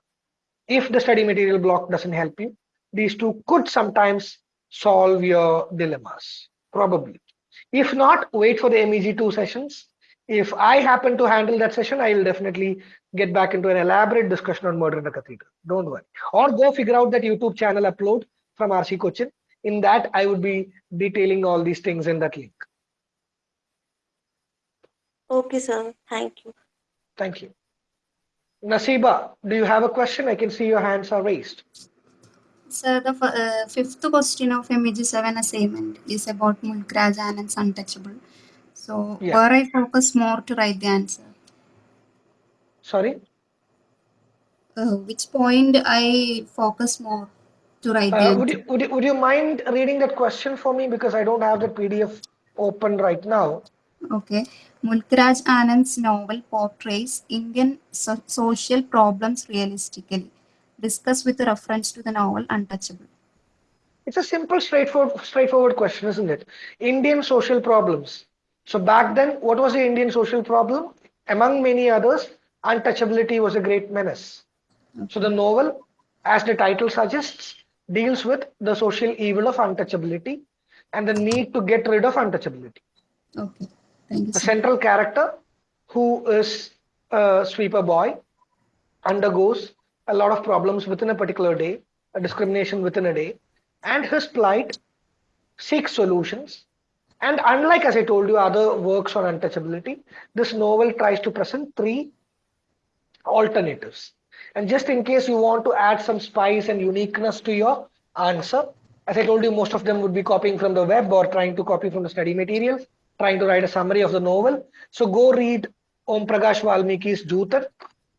If the study material block doesn't help you, these two could sometimes solve your dilemmas, probably. If not, wait for the MEG2 sessions. If I happen to handle that session, I will definitely get back into an elaborate discussion on murder in the cathedral. Don't worry. Or go figure out that YouTube channel upload from RC Cochin. In that, I would be detailing all these things in that link. okay sir, thank you. Thank you. Nasiba, do you have a question? I can see your hands are raised. Sir, the uh, fifth question of MG7 assignment is about Mulkraj and its untouchable. So, Yeah. where I focus more to write the answer. Sorry. Uh, which point I focus more to write Uh, would, you, would, you, would you mind reading that question for me? Because I don't have the PDF open right now. Okay. Mulkraj Anand's novel portrays Indian so- social problems realistically. Discuss with reference to the novel Untouchable. It's a simple, straightforward, straightforward question, isn't it? Indian social problems. So back then, what was the Indian social problem? Among many others, untouchability was a great menace. So the novel, as the title suggests, deals with the social evil of untouchability and the need to get rid of untouchability. Okay. Thank you. The central character, who is a sweeper boy, undergoes a lot of problems within a particular day, a discrimination within a day, and his plight seeks solutions. And unlike, as I told you, other works on untouchability, this novel tries to present three alternatives. And just in case you want to add some spice and uniqueness to your answer, as I told you, most of them would be copying from the web or trying to copy from the study materials, trying to write a summary of the novel. So go read Om Prakash Valmiki's Joothan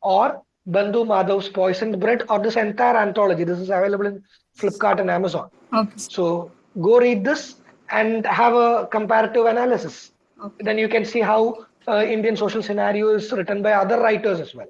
or Bandhu Madhav's Poisoned Bread or this entire anthology. This is available in Flipkart and Amazon. Okay. So go read this and have a comparative analysis. Okay. Then you can see how uh, Indian social scenario is written by other writers as well.